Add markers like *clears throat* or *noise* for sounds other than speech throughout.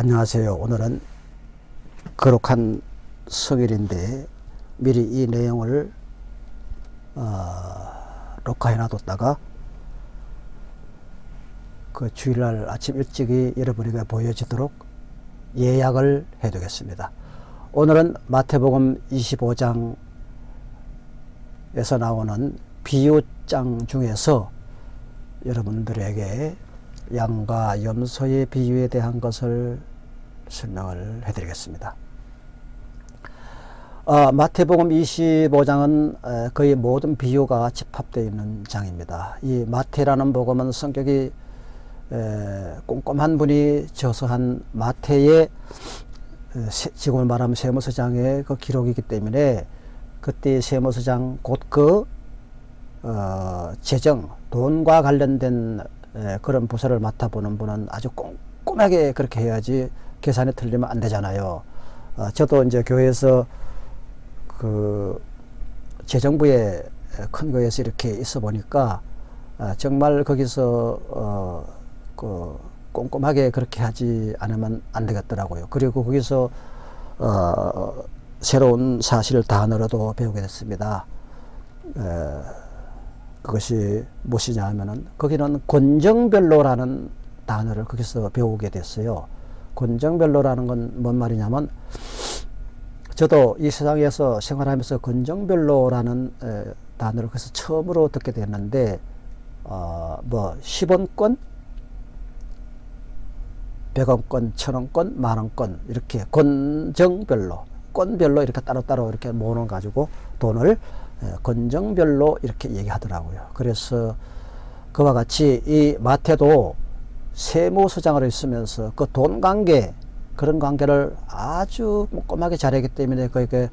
안녕하세요. 오늘은 거룩한 성일인데 미리 이 내용을 어, 녹화해 놔뒀다가 그 주일날 아침 일찍이 여러분에게 보여지도록 예약을 해 두겠습니다. 오늘은 마태복음 25장에서 나오는 비유장 중에서 여러분들에게 양과 염소의 비유에 대한 것을 설명을 해드리겠습니다. 어, 마태복음 25장은 거의 모든 비유가 집합되어 있는 장입니다. 이 마태라는 복음은 성격이 에, 꼼꼼한 분이 저서한 마태의 지금을 말하면 세무서장의 그 기록이기 때문에 그때 세무서장 곧그 어, 재정, 돈과 관련된 에, 그런 부서를 맡아보는 분은 아주 꼼꼼하게 그렇게 해야지 계산이 틀리면 안 되잖아요. 어, 저도 이제 교회에서 그 재정부의 큰 거에서 이렇게 있어 보니까 아, 정말 거기서 어, 그 꼼꼼하게 그렇게 하지 않으면 안 되겠더라고요. 그리고 거기서 어, 새로운 사실 단어로도 배우게 됐습니다. 에, 그것이 무엇이냐 하면은 거기는 권정별로라는 단어를 거기서 배우게 됐어요. 권정별로라는 건 뭔 말이냐면 저도 이 세상에서 생활하면서 권정별로라는 에, 단어를 그래서 처음으로 듣게 됐는데 어, 뭐 10원권 100원권, 1000원권, 만원권 이렇게 권정별로 건별로 이렇게 따로따로 이렇게 모으는 가지고 돈을 권정별로 이렇게 얘기하더라고요. 그래서 그와 같이 이 마태도 세무서장으로 있으면서 그 돈 관계 그런 관계를 아주 꼼꼼하게 잘했기 때문에 그게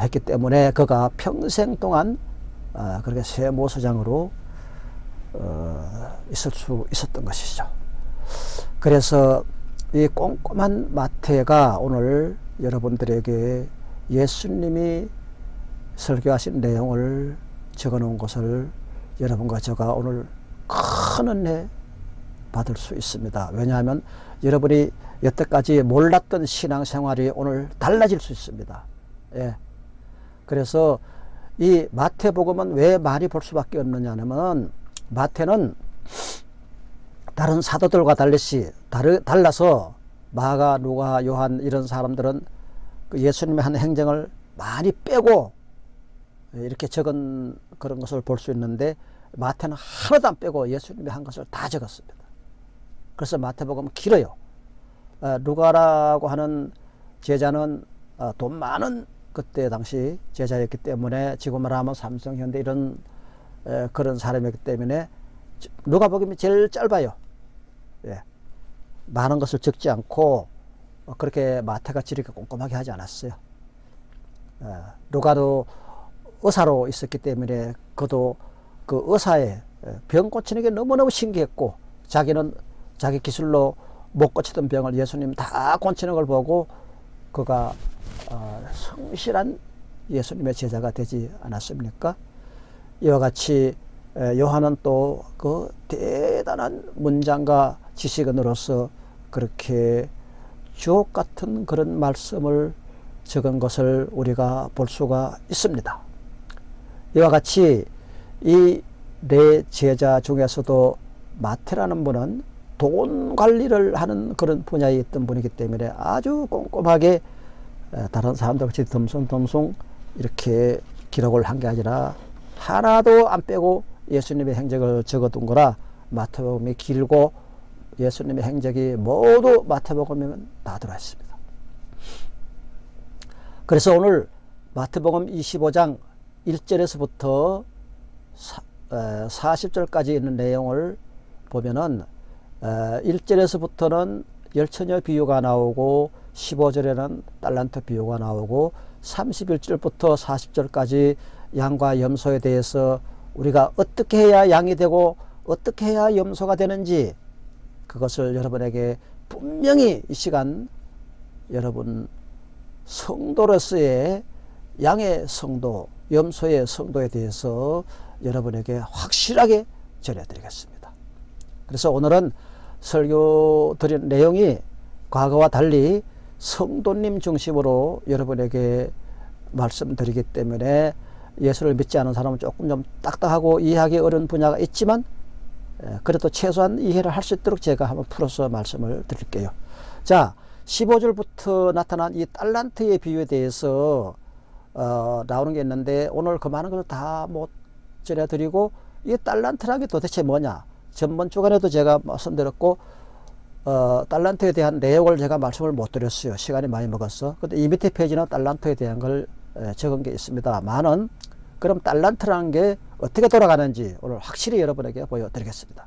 했기 때문에 그가 평생 동안 어, 그렇게 세무서장으로 어, 있을 수 있었던 것이죠. 그래서 이 꼼꼼한 마태가 오늘 여러분들에게 예수님이 설교하신 내용을 적어 놓은 것을 여러분과 제가 오늘 큰 은혜 받을 수 있습니다. 왜냐하면 여러분이 여태까지 몰랐던 신앙생활이 오늘 달라질 수 있습니다. 예. 그래서 이 마태복음은 왜 많이 볼 수밖에 없느냐 하면 마태는 다른 사도들과 달리시 다르, 달라서 마가, 누가, 요한 이런 사람들은 그 예수님의 한 행정을 많이 빼고 이렇게 적은 그런 것을 볼 수 있는데 마태는 하나도 안 빼고 예수님이 한 것을 다 적었습니다. 그래서 마태복음은 길어요. 어, 누가라고 하는 제자는 어, 돈 많은 그때 당시 제자였기 때문에 지금 말하면 삼성, 현대 이런 그런 사람이기 때문에 누가복음이 제일 짧아요. 예. 많은 것을 적지 않고 어, 그렇게 마태같이 이렇게 꼼꼼하게 하지 않았어요. 예. 누가도 의사로 있었기 때문에 그도 그 의사의 예, 병 고치는 게 너무너무 신기했고 자기는 자기 기술로 못 고치던 병을 예수님 다 고치는 걸 보고 그가 어, 성실한 예수님의 제자가 되지 않았습니까? 이와 같이 요한은 또 그 대단한 문장과 지식인으로서 그렇게 주옥 같은 그런 말씀을 적은 것을 우리가 볼 수가 있습니다. 이와 같이 이 네 제자 중에서도 마태라는 분은 돈 관리를 하는 그런 분야에 있던 분이기 때문에 아주 꼼꼼하게 다른 사람들 같이 덤송덤송 이렇게 기록을 한 게 아니라 하나도 안 빼고 예수님의 행적을 적어둔 거라 마태복음이 길고 예수님의 행적이 모두 마태복음에는 다 들어 있습니다. 그래서 오늘 마태복음 25장 1절에서부터 40절까지 있는 내용을 보면은 1절에서부터는 열처녀 비유가 나오고 15절에는 달란트 비유가 나오고 31절부터 40절까지 양과 염소에 대해서 우리가 어떻게 해야 양이 되고 어떻게 해야 염소가 되는지 그것을 여러분에게 분명히 이 시간 여러분 성도로서의 양의 성도, 염소의 성도에 대해서 여러분에게 확실하게 전해드리겠습니다. 그래서 오늘은 설교 드린 내용이 과거와 달리 성도님 중심으로 여러분에게 말씀드리기 때문에 예수를 믿지 않은 사람은 조금 좀 딱딱하고 이해하기 어려운 분야가 있지만 그래도 최소한 이해를 할 수 있도록 제가 한번 풀어서 말씀을 드릴게요. 자, 15절부터 나타난 이 달란트의 비유에 대해서 어, 나오는 게 있는데 오늘 그 많은 것을 다 못 전해드리고 이 달란트라는 게 도대체 뭐냐? 전번 주간에도 제가 말씀드렸고 어, 달란트에 대한 내용을 제가 말씀을 못 드렸어요. 시간이 많이 먹었어 근데 이 밑에 페이지는 달란트에 대한 걸 적은 게 있습니다 많은 그럼 달란트라는 게 어떻게 돌아가는지 오늘 확실히 여러분에게 보여드리겠습니다.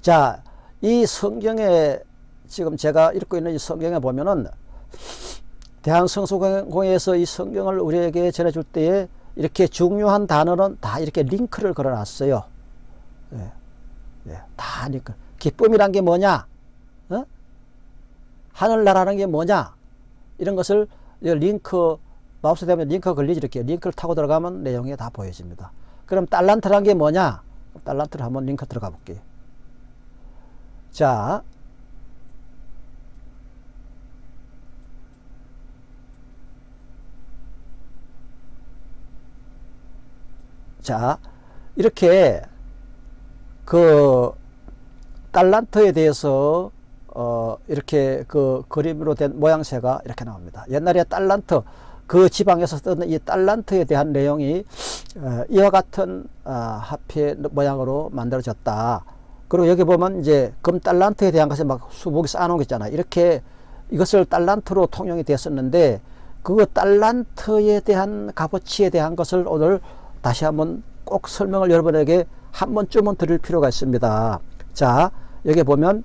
자, 이 성경에 지금 제가 읽고 있는 이 성경에 보면은 대한성소공회에서 이 성경을 우리에게 전해줄 때에 이렇게 중요한 단어는 다 이렇게 링크를 걸어 놨어요. 예. 예. 다 링크. 기쁨이란 게 뭐냐? 어? 하늘나라는 게 뭐냐? 이런 것을 링크, 마우스 대면 링크 걸리지 이렇게 링크를 타고 들어가면 내용이 다 보여집니다. 그럼 달란트란 게 뭐냐? 달란트를 한번 링크 들어가 볼게요. 자, 자, 이렇게 그 달란트에 대해서 어 이렇게 그 그림으로 된 모양새가 이렇게 나옵니다. 옛날에 달란트 그 지방에서 쓰던 이 달란트에 대한 내용이 어 이와 같은 어 화폐 모양으로 만들어졌다. 그리고 여기 보면 이제 금 달란트에 대한 것을 막 수북이 쌓아놓은 거 있잖아요. 이렇게 이것을 달란트로 통용이 됐었는데 그 달란트에 대한 값어치에 대한 것을 오늘 다시 한번 꼭 설명을 여러분에게 한 번쯤은 드릴 필요가 있습니다. 자, 여기 보면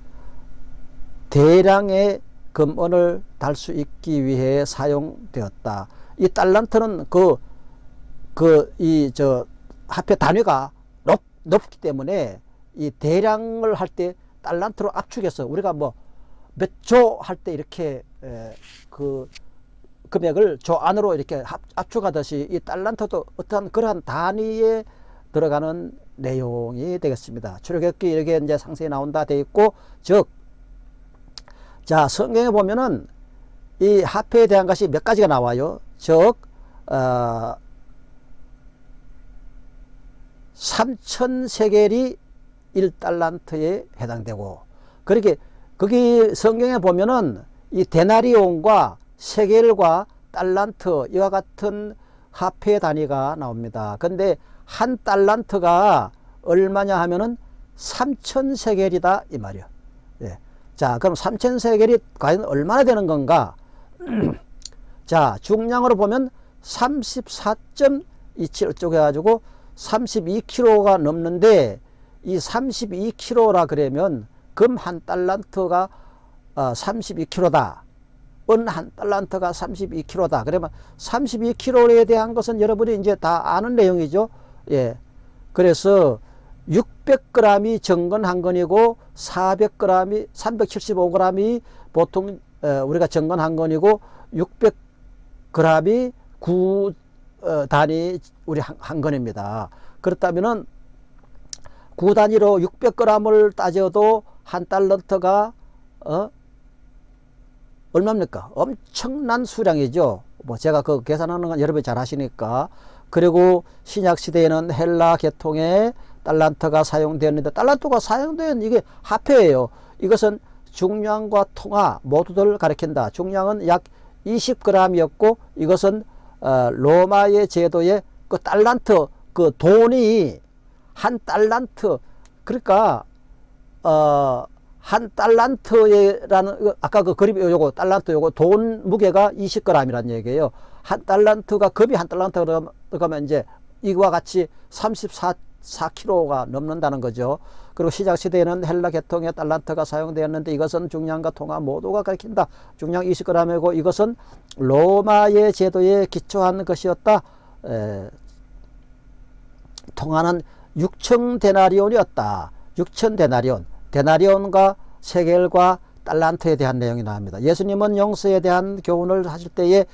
대량의 금원을 달 수 있기 위해 사용되었다. 이 달란트는 그, 그, 이, 저, 화폐 단위가 높, 높기 때문에 이 대량을 할 때 달란트로 압축해서 우리가 뭐 몇 조 할 때 이렇게 에, 그 금액을 조 안으로 이렇게 압축하듯이 이 달란트도 어떠한 그러한 단위에 들어가는 내용이 되겠습니다. 출애굽기 이렇게 이제 상세히 나온다 돼 있고 즉 자 성경에 보면은 이 화폐에 대한 것이 몇 가지가 나와요. 즉 어, 3천 세겔이 1달란트에 해당되고 그렇게 거기 성경에 보면은 이 데나리온과 세겔과 달란트 이와 같은 화폐 단위가 나옵니다. 근데 한 달란트가 얼마냐 하면은 3천 세겔이다 이 말이야. 예. 자, 그럼 3천 세겔이 과연 얼마나 되는 건가? *clears throat* 자, 중량으로 보면 34.27 쪼개 가지고 32kg가 넘는데 이 32kg라 그러면 금 한 달란트가 어, 32kg다. 은 한 달란트가 32kg다. 그러면 32kg에 대한 것은 여러분이 이제 다 아는 내용이죠. 예. 그래서 600g이 정건 한 건이고 400g이 375g이 보통 어, 우리가 정건 한 건이고 600g이 구 어, 단위 우리 한, 한 건입니다. 그렇다면은 구 단위로 600g을 따져도 한 달러트가 어? 얼마입니까? 엄청난 수량이죠. 뭐 제가 그 계산하는 건 여러분이 잘 하시니까. 그리고 신약 시대에는 헬라 계통의 달란트가 사용되었는데 달란트가 사용된 이게 화폐예요. 이것은 중량과 통화 모두를 가리킨다. 중량은 약 20g이었고 이것은 어, 로마의 제도의 그 달란트 그 돈이 한 달란트 그러니까 어, 한 달란트라는 아까 그 그림 요거 달란트 요거 돈 무게가 20g이라는 얘기예요. 한 달란트가 금이 한 달란트 그러면 이제 이와 같이 34 4kg가 넘는다는 거죠. 그리고 시작 시대에는 헬라 계통의 달란트가 사용되었는데 이것은 중량과 통화 모두가 가리킨다. 중량 20g이고 이것은 로마의 제도에 기초한 것이었다. 에, 통화는 6천 데나리온이었다. 6천 데나리온. 데나리온과 세겔과 달란트에 대한 내용이 나옵니다. 예수님은 용서에 대한 교훈을 하실 때에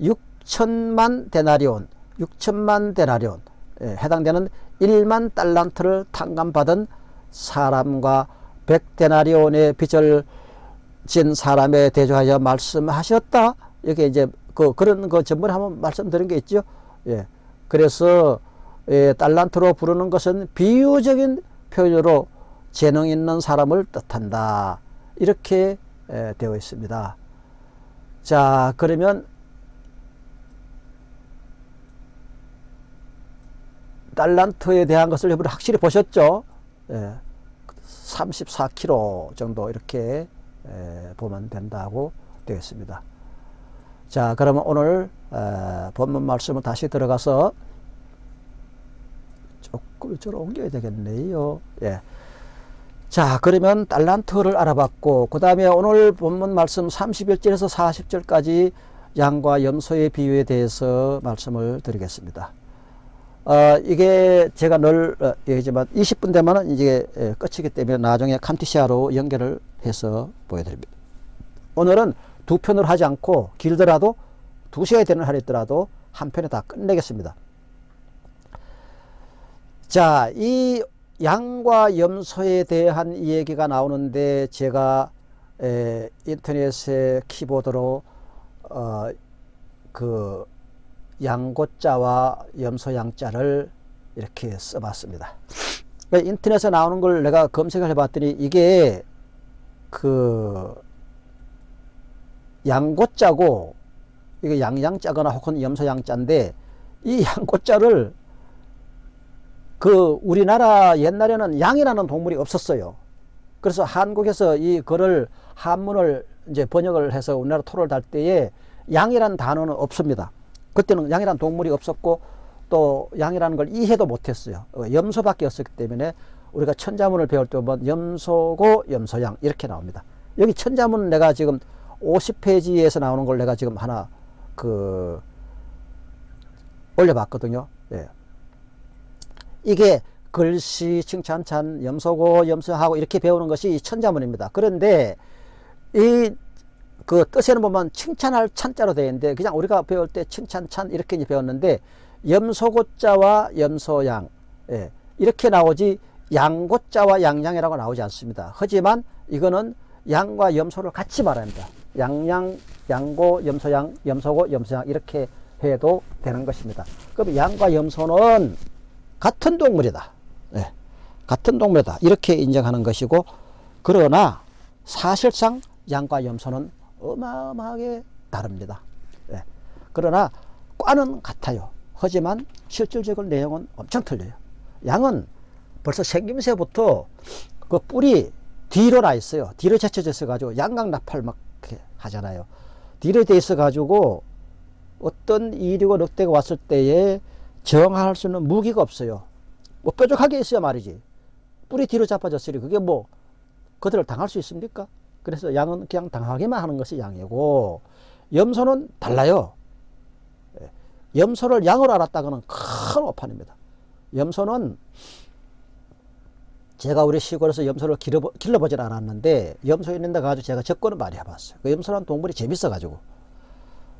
6천만 데나리온, 6천만 데나리온 에 해당되는 1만 달란트를 탕감받은 사람과 백데나리온의 빚을 진 사람에 대조하여 말씀하셨다. 이게 이제 그 그런 거 전번에 한번 말씀드린 게 있죠. 예. 그래서 예, 달란트로 부르는 것은 비유적인 표현으로 재능 있는 사람을 뜻한다. 이렇게 예, 되어 있습니다. 자, 그러면 달란트에 대한 것을 여러분 확실히 보셨죠? 예, 34kg 정도 이렇게 예, 보면 된다고 되어 있습니다. 자, 그러면 오늘 에, 본문 말씀을 다시 들어가서 조금 이쪽으로 옮겨야 되겠네요. 예. 자, 그러면 달란트를 알아봤고, 그 다음에 오늘 본문 말씀 31절에서 40절까지 양과 염소의 비유에 대해서 말씀을 드리겠습니다. 어, 이게 제가 늘 어, 얘기지만 20분 되면 이제 예, 끝이기 때문에 나중에 캄티시아로 연결을 해서 보여드립니다. 오늘은 두 편으로 하지 않고 길더라도 두 시간이 되는 하루더라도 한 편에 다 끝내겠습니다. 자, 이 양과 염소에 대한 이야기가 나오는데 제가 에, 인터넷에 키보드로 어, 그 양고자와 염소 양자를 이렇게 써봤습니다. 그러니까 인터넷에 나오는 걸 내가 검색을 해봤더니 이게 그 양고자고 이게 양양자거나 혹은 염소양자인데 이 양고자를 그 우리나라 옛날에는 양이라는 동물이 없었어요. 그래서 한국에서 이 글을 한문을 이제 번역을 해서 우리나라 토를 달 때에 양이라는 단어는 없습니다. 그때는 양이라는 동물이 없었고 또 양이라는 걸 이해도 못했어요. 어, 염소밖에 없었기 때문에 우리가 천자문을 배울 때 보면 염소고 염소양 이렇게 나옵니다. 여기 천자문 내가 지금 50페이지에서 나오는 걸 내가 지금 하나 그 올려봤거든요. 예. 이게 글씨, 칭찬찬, 염소고, 염소하고 이렇게 배우는 것이 천자문입니다. 그런데 이 그 뜻에는 보면 칭찬할 찬자로 되어 있는데 그냥 우리가 배울 때 칭찬찬 이렇게 배웠는데 염소고자와 염소양 예. 이렇게 나오지 양고자와 양양이라고 나오지 않습니다. 하지만 이거는 양과 염소를 같이 말합니다. 양양, 양고, 염소양, 염소고, 염소양 이렇게 해도 되는 것입니다. 그럼 양과 염소는 같은 동물이다. 네. 같은 동물이다. 이렇게 인정하는 것이고 그러나 사실상 양과 염소는 어마어마하게 다릅니다. 네. 그러나 과는 같아요. 하지만 실질적인 내용은 엄청 틀려요. 양은 벌써 생김새부터 그 뿔이 뒤로 나 있어요. 뒤로 제쳐져 있어 가지고 양강나팔 막 하잖아요. 뒤로 돼 있어 가지고 어떤 이리고 늑대가 왔을 때에 저항할 수 있는 무기가 없어요. 뭐 뾰족하게 있어야 말이지. 뿔이 뒤로 잡아졌으니 그게 뭐 그들을 당할 수 있습니까? 그래서 양은 그냥 당하기만 하는 것이 양이고 염소는 달라요. 예. 염소를 양으로 알았다가는 큰 오판입니다. 염소는 제가 우리 시골에서 염소를 길러보, 길러보진 않았는데 염소 있는 데 가지고 제가 접근을 많이 해봤어요. 그 염소라는 동물이 재밌어가지고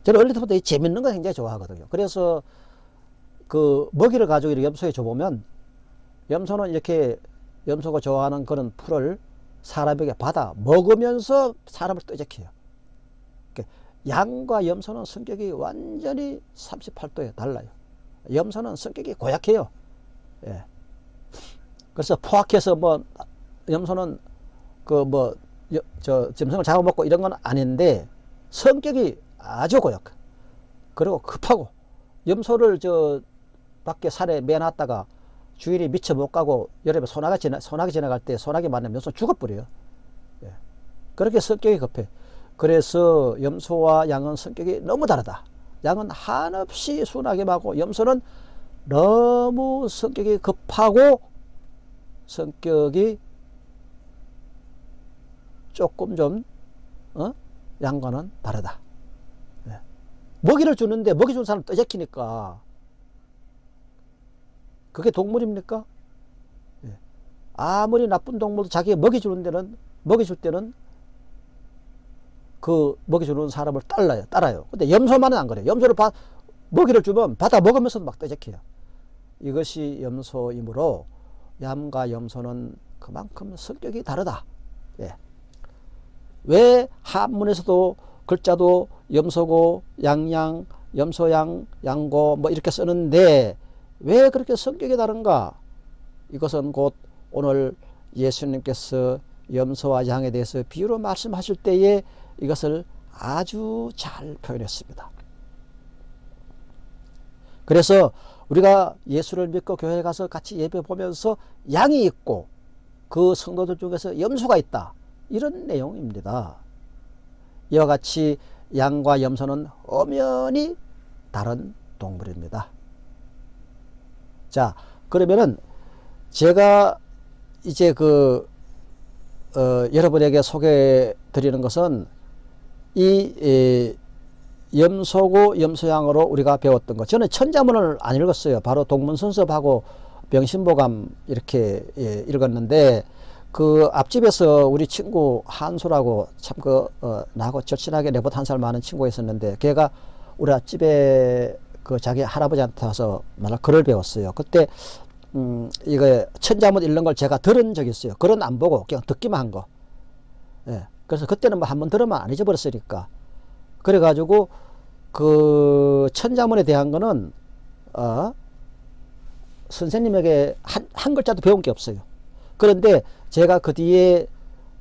저는 어릴 때부터 이 재밌는 거 굉장히 좋아하거든요. 그래서 그 먹이를 가지고 이렇게 염소에 줘보면 염소는 이렇게 염소가 좋아하는 그런 풀을 사람에게 받아 먹으면서 사람을 떠적해요. 양과 염소는 성격이 완전히 38도에 달라요. 염소는 성격이 고약해요. 예. 그래서 포악해서 뭐 염소는 그 뭐 저 짐승을 잡아먹고 이런 건 아닌데 성격이 아주 고약. 그리고 급하고 염소를 저 밖에 산에 매놨다가 주인이 미쳐 못 가고 여름에 소나기 지나 소나기 지나갈 때 소나기 만나면 염소 죽어버려요. 예. 그렇게 성격이 급해. 그래서 염소와 양은 성격이 너무 다르다. 양은 한없이 순하게 하고 염소는 너무 성격이 급하고 성격이 조금 좀 어? 양과는 다르다. 네. 먹이를 주는데 먹이 준 사람 떠적히니까 그게 동물입니까? 네. 아무리 나쁜 동물도 자기가 먹이 주는 데는 먹이 줄 때는 그 먹이 주는 사람을 따라요. 따라요. 근데 염소만은 안 그래요. 염소를 바, 먹이를 주면 받아 먹으면서도 막 떠적해요. 이것이 염소이므로 얌과 염소는 그만큼 성격이 다르다. 예. 왜 한문에서도 글자도 염소고 양양, 염소양, 양고 뭐 이렇게 쓰는데 왜 그렇게 성격이 다른가? 이것은 곧 오늘 예수님께서 염소와 양에 대해서 비유로 말씀하실 때에 이것을 아주 잘 표현했습니다. 그래서 우리가 예수를 믿고 교회에 가서 같이 예배 보면서 양이 있고 그 성도들 중에서 염소가 있다. 이런 내용입니다. 이와 같이 양과 염소는 엄연히 다른 동물입니다. 자, 그러면은 제가 이제 그, 어, 여러분에게 소개해 드리는 것은 이, 이 염소고 염소양으로 우리가 배웠던 것. 저는 천자문을 안 읽었어요. 바로 동문선섭하고 명심보감 이렇게 예, 읽었는데 그 앞집에서 우리 친구 한수라고 참그 어, 나하고 절친하게 내보다 한 살 많은 친구가 있었는데 걔가 우리 앞집에 그 자기 할아버지한테 와서 말할 글을 배웠어요. 그때 음 이거 천자문 읽는 걸 제가 들은 적이 있어요. 글은 안 보고 그냥 듣기만 한 거. 예. 그래서 그때는 뭐 한 번 들으면 안 잊어버렸으니까. 그래가지고 그 천자문에 대한 거는 어 선생님에게 한, 한 글자도 배운 게 없어요. 그런데 제가 그 뒤에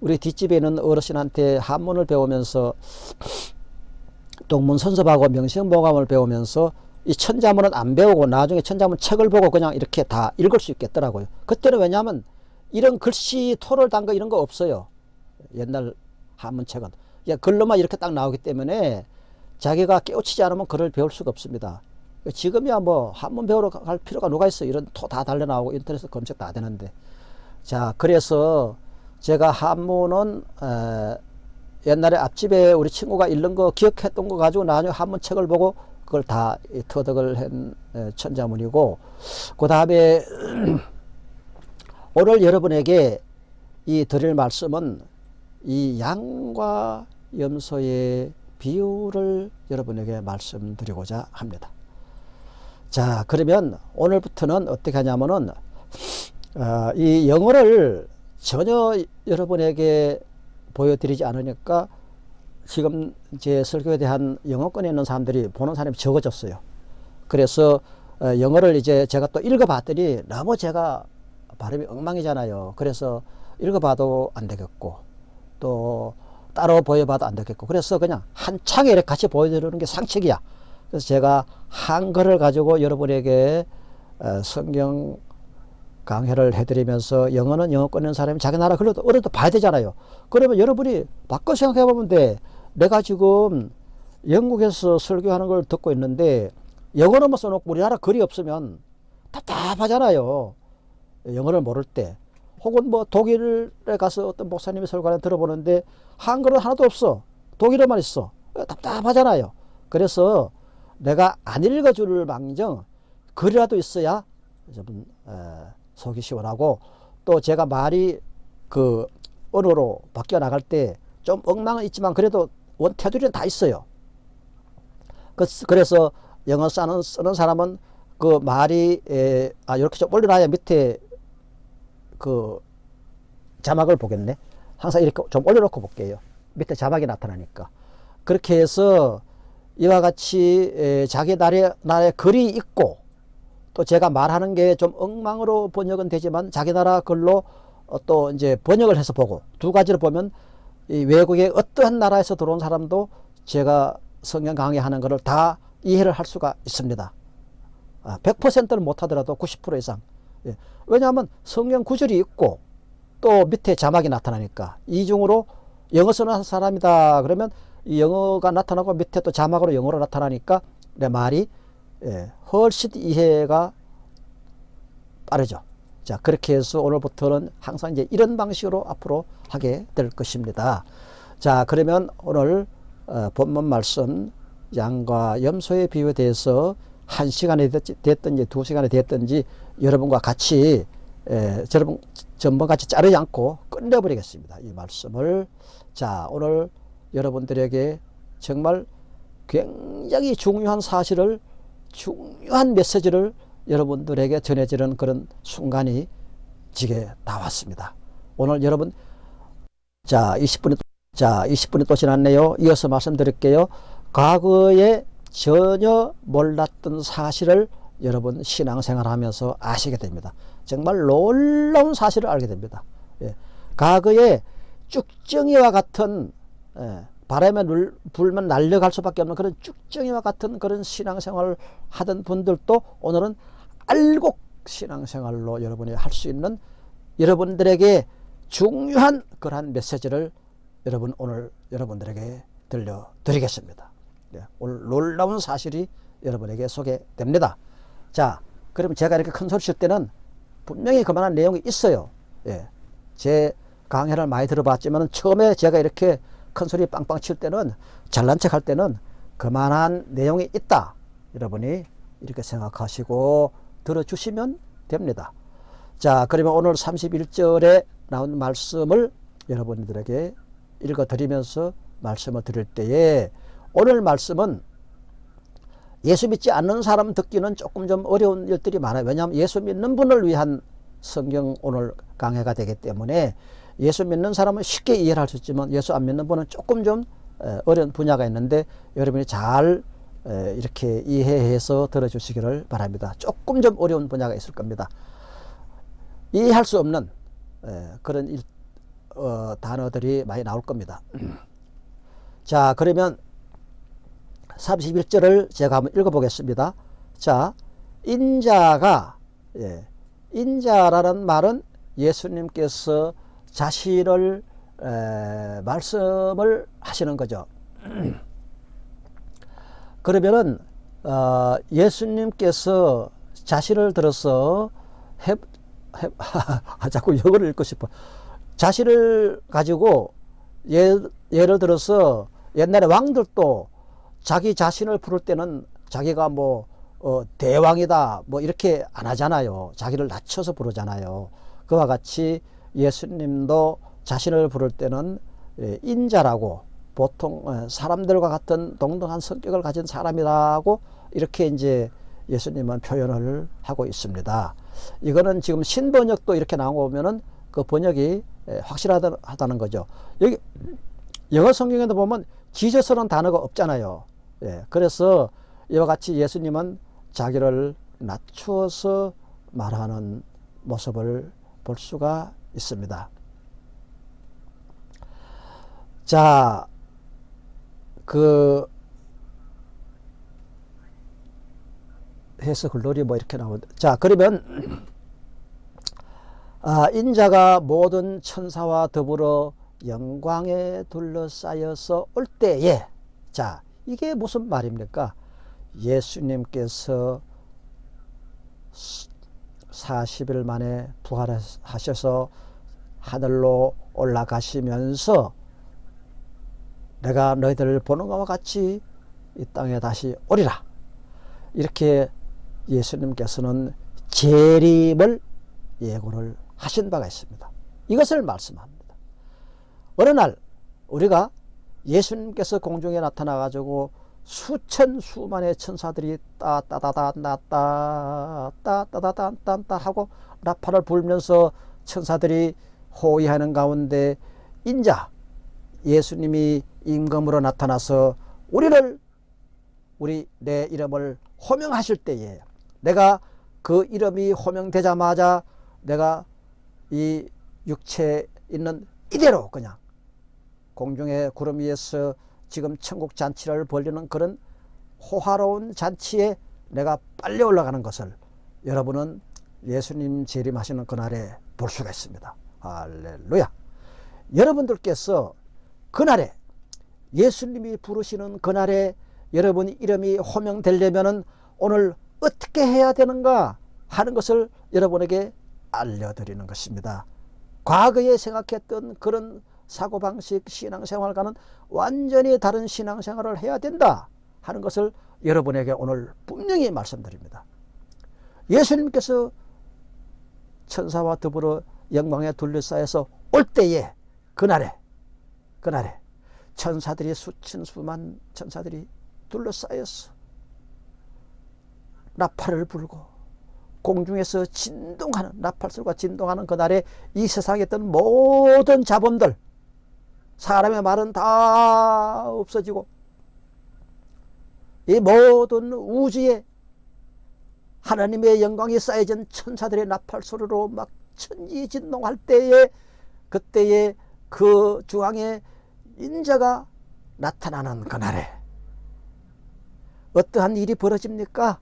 우리 뒷집에 있는 어르신한테 한문을 배우면서 동문선섭하고 명시보감을 배우면서 이 천자문은 안 배우고 나중에 천자문 책을 보고 그냥 이렇게 다 읽을 수 있겠더라고요. 그때는 왜냐하면 이런 글씨 토를 단 거 이런 거 없어요. 옛날 한문책은. 야, 글로만 이렇게 딱 나오기 때문에 자기가 깨우치지 않으면 글을 배울 수가 없습니다. 지금이야 뭐 한문 배우러 갈 필요가 누가 있어. 이런 토 다 달려 나오고 인터넷에 검색 다 되는데. 자, 그래서 제가 한문은 에, 옛날에 앞집에 우리 친구가 읽는 거 기억했던 거 가지고 나중에 한문 책을 보고 그걸 다 터득을 한 천자문이고 그 다음에 *clears throat* 오늘 여러분에게 이 드릴 말씀은 이 양과 염소의 비유를 여러분에게 말씀드리고자 합니다. 자 그러면 오늘부터는 어떻게 하냐면은 어, 이 영어를 전혀 여러분에게 보여드리지 않으니까 지금 제 설교에 대한 영어권에 있는 사람들이 보는 사람이 적어졌어요. 그래서 어, 영어를 이제 제가 또 읽어봤더니 너무 제가 발음이 엉망이잖아요. 그래서 읽어봐도 안 되겠고 또 따로 보여봐도 안 되겠고 그래서 그냥 한 창에 이렇게 같이 보여드리는 게 상책이야. 그래서 제가 한글을 가지고 여러분에게 어, 성경 강해를 해드리면서 영어는 영어권 있는 사람이 자기 나라 글로도 어려도 봐야 되잖아요. 그러면 여러분이 바꿔 생각해 보면 돼. 내가 지금 영국에서 설교하는 걸 듣고 있는데 영어로만 써놓고 우리나라 글이 없으면 답답하잖아요. 영어를 모를 때. 혹은 뭐 독일에 가서 어떤 목사님이 설교하는 들어보는데 한글은 하나도 없어. 독일어만 있어. 답답하잖아요. 그래서 내가 안 읽어줄 망정 글이라도 있어야 좀 속이 시원하고 또 제가 말이 그 언어로 바뀌어 나갈 때 좀 엉망은 있지만 그래도 원 테두리는 다 있어요. 그, 그래서 영어 쓰는, 쓰는 사람은 그 말이 에, 아 이렇게 좀 올려놔야 밑에 그 자막을 보겠네. 항상 이렇게 좀 올려놓고 볼게요. 밑에 자막이 나타나니까. 그렇게 해서 이와 같이 에, 자기 나라의, 나라의 글이 있고 또 제가 말하는 게 좀 엉망으로 번역은 되지만 자기 나라 글로 어, 또 이제 번역을 해서 보고 두 가지를 보면 이 외국의 어떠한 나라에서 들어온 사람도 제가 성경 강의하는 것을 다 이해를 할 수가 있습니다. 아, 100%는 못하더라도 90% 이상. 예. 왜냐하면 성경 구절이 있고 또 밑에 자막이 나타나니까 이중으로 영어 쓰는 사람이다 그러면 이 영어가 나타나고 밑에 또 자막으로 영어로 나타나니까 내 말이 예, 훨씬 이해가 빠르죠. 자, 그렇게 해서 오늘부터는 항상 이제 이런 방식으로 앞으로 하게 될 것입니다. 자, 그러면 오늘 어, 본문 말씀 양과 염소의 비유에 대해서 한 시간이 됐든지 두 시간이 됐든지 여러분과 같이 에, 여러분 전부 같이 자르지 않고 끝내버리겠습니다. 이 말씀을 자 오늘 여러분들에게 정말 굉장히 중요한 사실을 중요한 메시지를 여러분들에게 전해지는 그런 순간이 지게 나왔습니다. 오늘 여러분 자 20분이 자 20분이 또 지났네요. 이어서 말씀드릴게요. 과거에 전혀 몰랐던 사실을 여러분 신앙생활 하면서 아시게 됩니다. 정말 놀라운 사실을 알게 됩니다. 예. 과거에 쭉정이와 같은 예, 바람에 물, 불면 날려갈 수밖에 없는 그런 쭉정이와 같은 그런 신앙생활을 하던 분들도 오늘은 알곡 신앙생활로 여러분이 할 수 있는 여러분들에게 중요한 그러한 메시지를 여러분 오늘 여러분들에게 들려드리겠습니다. 예, 오늘 놀라운 사실이 여러분에게 소개됩니다. 자, 그러면 제가 이렇게 큰 소리 칠 때는 분명히 그만한 내용이 있어요. 예, 제 강해를 많이 들어봤지만 처음에 제가 이렇게 큰 소리 빵빵 칠 때는 잘난 척 할 때는 그만한 내용이 있다. 여러분이 이렇게 생각하시고 들어주시면 됩니다. 자, 그러면 오늘 31절에 나온 말씀을 여러분들에게 읽어 드리면서 말씀을 드릴 때에 오늘 말씀은 예수 믿지 않는 사람 듣기는 조금 좀 어려운 일들이 많아요. 왜냐하면 예수 믿는 분을 위한 성경 오늘 강해가 되기 때문에 예수 믿는 사람은 쉽게 이해를 할 수 있지만 예수 안 믿는 분은 조금 좀 어려운 분야가 있는데 여러분이 잘 이렇게 이해해서 들어주시기를 바랍니다. 조금 좀 어려운 분야가 있을 겁니다. 이해할 수 없는 그런 일, 어, 단어들이 많이 나올 겁니다. *clears throat* 자 그러면 31절을 제가 한번 읽어보겠습니다. 자 인자가 예, 인자라는 말은 예수님께서 자신을 에, 말씀을 하시는 거죠. *clears throat* 그러면은 어, 예수님께서 자신을 들어서 해, 해, *laughs* 아, 자꾸 영어를 읽고 싶어. 자신을 가지고 예, 예를 들어서 옛날에 왕들도 자기 자신을 부를 때는 자기가 뭐 어, 대왕이다 뭐 이렇게 안 하잖아요. 자기를 낮춰서 부르잖아요. 그와 같이 예수님도 자신을 부를 때는 예, 인자라고 보통 어, 사람들과 같은 동등한 성격을 가진 사람이라고 이렇게 이제 예수님은 표현을 하고 있습니다. 이거는 지금 신번역도 이렇게 나오면은 그 번역이 예, 확실하다는 거죠. 여기 영어 성경에도 보면 지저스라는 단어가 없잖아요. 예, 그래서 이와 같이 예수님은 자기를 낮추어서 말하는 모습을 볼 수가 있습니다. 자, 그 해서 글로리 뭐 이렇게 나오는데. 자 그러면 아, 인자가 모든 천사와 더불어 영광에 둘러싸여서 올 때에 자 이게 무슨 말입니까? 예수님께서 40일 만에 부활하셔서 하늘로 올라가시면서 내가 너희들을 보는 것과 같이 이 땅에 다시 오리라 이렇게 예수님께서는 재림을 예고를 하신 바가 있습니다 이것을 말씀합니다 어느 날 우리가 예수님께서 공중에 나타나 가지고 수천 수만의 천사들이 따따다다따따 따따다따따 하고 나팔을 불면서 천사들이 호위하는 가운데 인자 예수님이 임금으로 나타나서 우리를 우리 내 이름을 호명하실 때에 내가 그 이름이 호명되자마자 내가 이 육체에 있는 이대로 그냥 공중의 구름 위에서 지금 천국 잔치를 벌리는 그런 호화로운 잔치에 내가 빨리 올라가는 것을 여러분은 예수님 재림하시는 그날에 볼 수가 있습니다. 할렐루야. 여러분들께서 그날에 예수님이 부르시는 그날에 여러분 이름이 호명되려면 오늘 어떻게 해야 되는가 하는 것을 여러분에게 알려드리는 것입니다. 과거에 생각했던 그런 사고방식 신앙생활과는 완전히 다른 신앙생활을 해야 된다 하는 것을 여러분에게 오늘 분명히 말씀드립니다. 예수님께서 천사와 더불어 영광에 둘러싸여서 올 때에 그날에 그날에 천사들이 수천 수만 천사들이 둘러싸였어. 나팔을 불고 공중에서 진동하는 나팔소리가 진동하는 그날에 이 세상에 있던 모든 자본들 사람의 말은 다 없어지고 이 모든 우주에 하나님의 영광이 쌓여진 천사들의 나팔소리로 막 천지 진동할 때에 그때에 그 중앙에 인자가 나타나는 그날에 어떠한 일이 벌어집니까?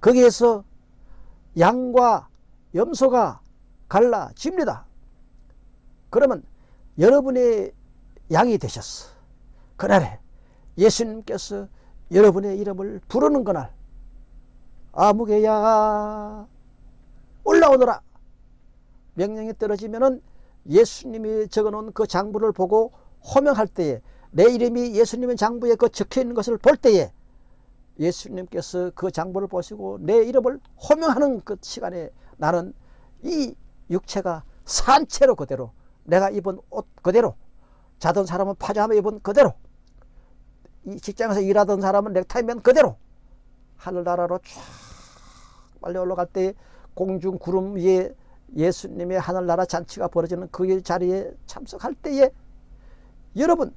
거기에서 양과 염소가 갈라집니다. 그러면 여러분의 양이 되셨어. 그날에 예수님께서 여러분의 이름을 부르는 그날 아무개야 올라오너라 명령이 떨어지면 은 예수님이 적어놓은 그 장부를 보고 호명할 때에 내 이름이 예수님의 장부에 그 적혀 있는 것을 볼 때에 예수님께서 그 장부를 보시고 내 이름을 호명하는 그 시간에 나는 이 육체가 산채로 그대로 내가 입은 옷 그대로 자던 사람은 파자마 입은 그대로 이 직장에서 일하던 사람은 넥타이면 그대로 하늘나라로 쫙 빨리 올라갈 때 공중 구름 위에 예수님의 하늘나라 잔치가 벌어지는 그 자리에 참석할 때에 여러분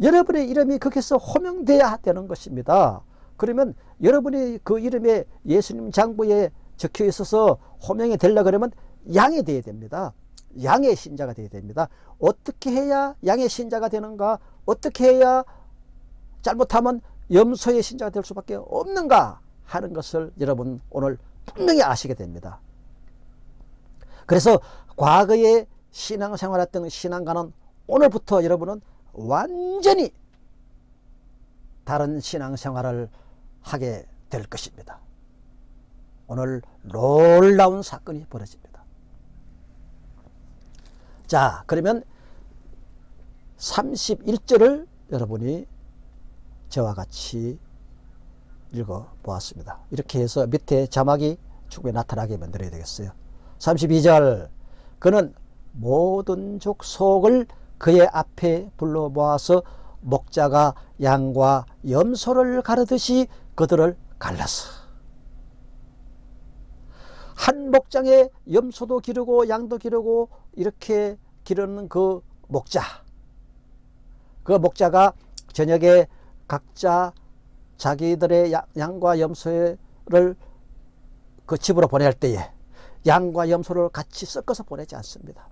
여러분의 이름이 거기서 호명돼야 되는 것입니다. 그러면 여러분이 그 이름에 예수님 장부에 적혀 있어서 호명이 되려 그러면 양이 되어야 됩니다. 양의 신자가 되어야 됩니다. 어떻게 해야 양의 신자가 되는가? 어떻게 해야 잘못하면 염소의 신자가 될 수밖에 없는가 하는 것을 여러분 오늘 분명히 아시게 됩니다. 그래서 과거에 신앙생활했던 신앙가는 오늘부터 여러분은 완전히 다른 신앙생활을 하게 될 것입니다. 오늘 놀라운 사건이 벌어집니다. 자 그러면 31절을 여러분이 저와 같이 읽어 보았습니다. 이렇게 해서 밑에 자막이 충분히 나타나게 만들어야 되겠어요. 32절 그는 모든 족속을 그의 앞에 불러 모아서 목자가 양과 염소를 가르듯이 그들을 갈랐어. 한 목장에 염소도 기르고 양도 기르고 이렇게 기르는 그 목자. 그 목자가 저녁에 각자 자기들의 양과 염소를 그 집으로 보낼 때에 양과 염소를 같이 섞어서 보내지 않습니다.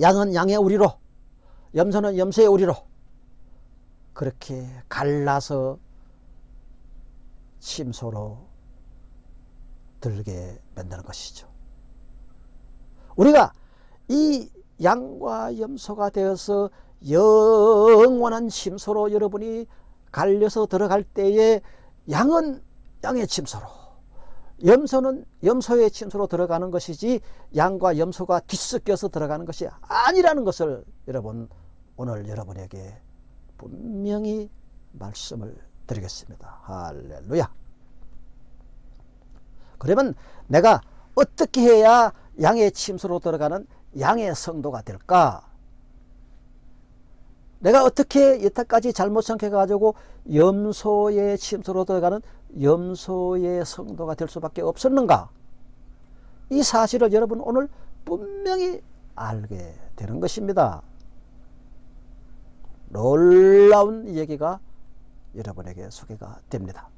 양은 양의 우리로 염소는 염소의 우리로 그렇게 갈라서 침소로 들게 만드는 것이죠. 우리가 이 양과 염소가 되어서 영원한 침소로 여러분이 갈려서 들어갈 때에 양은 양의 침소로 염소는 염소의 침소로 들어가는 것이지 양과 염소가 뒤섞여서 들어가는 것이 아니라는 것을 여러분 오늘 여러분에게 분명히 말씀을 드리겠습니다. 할렐루야. 그러면 내가 어떻게 해야 양의 침소로 들어가는 양의 성도가 될까? 내가 어떻게 여태까지 잘못 생각해가지고 염소의 침소로 들어가는 염소의 성도가 될 수밖에 없었는가? 이 사실을 여러분 오늘 분명히 알게 되는 것입니다. 놀라운 얘기가 여러분에게 소개가 됩니다.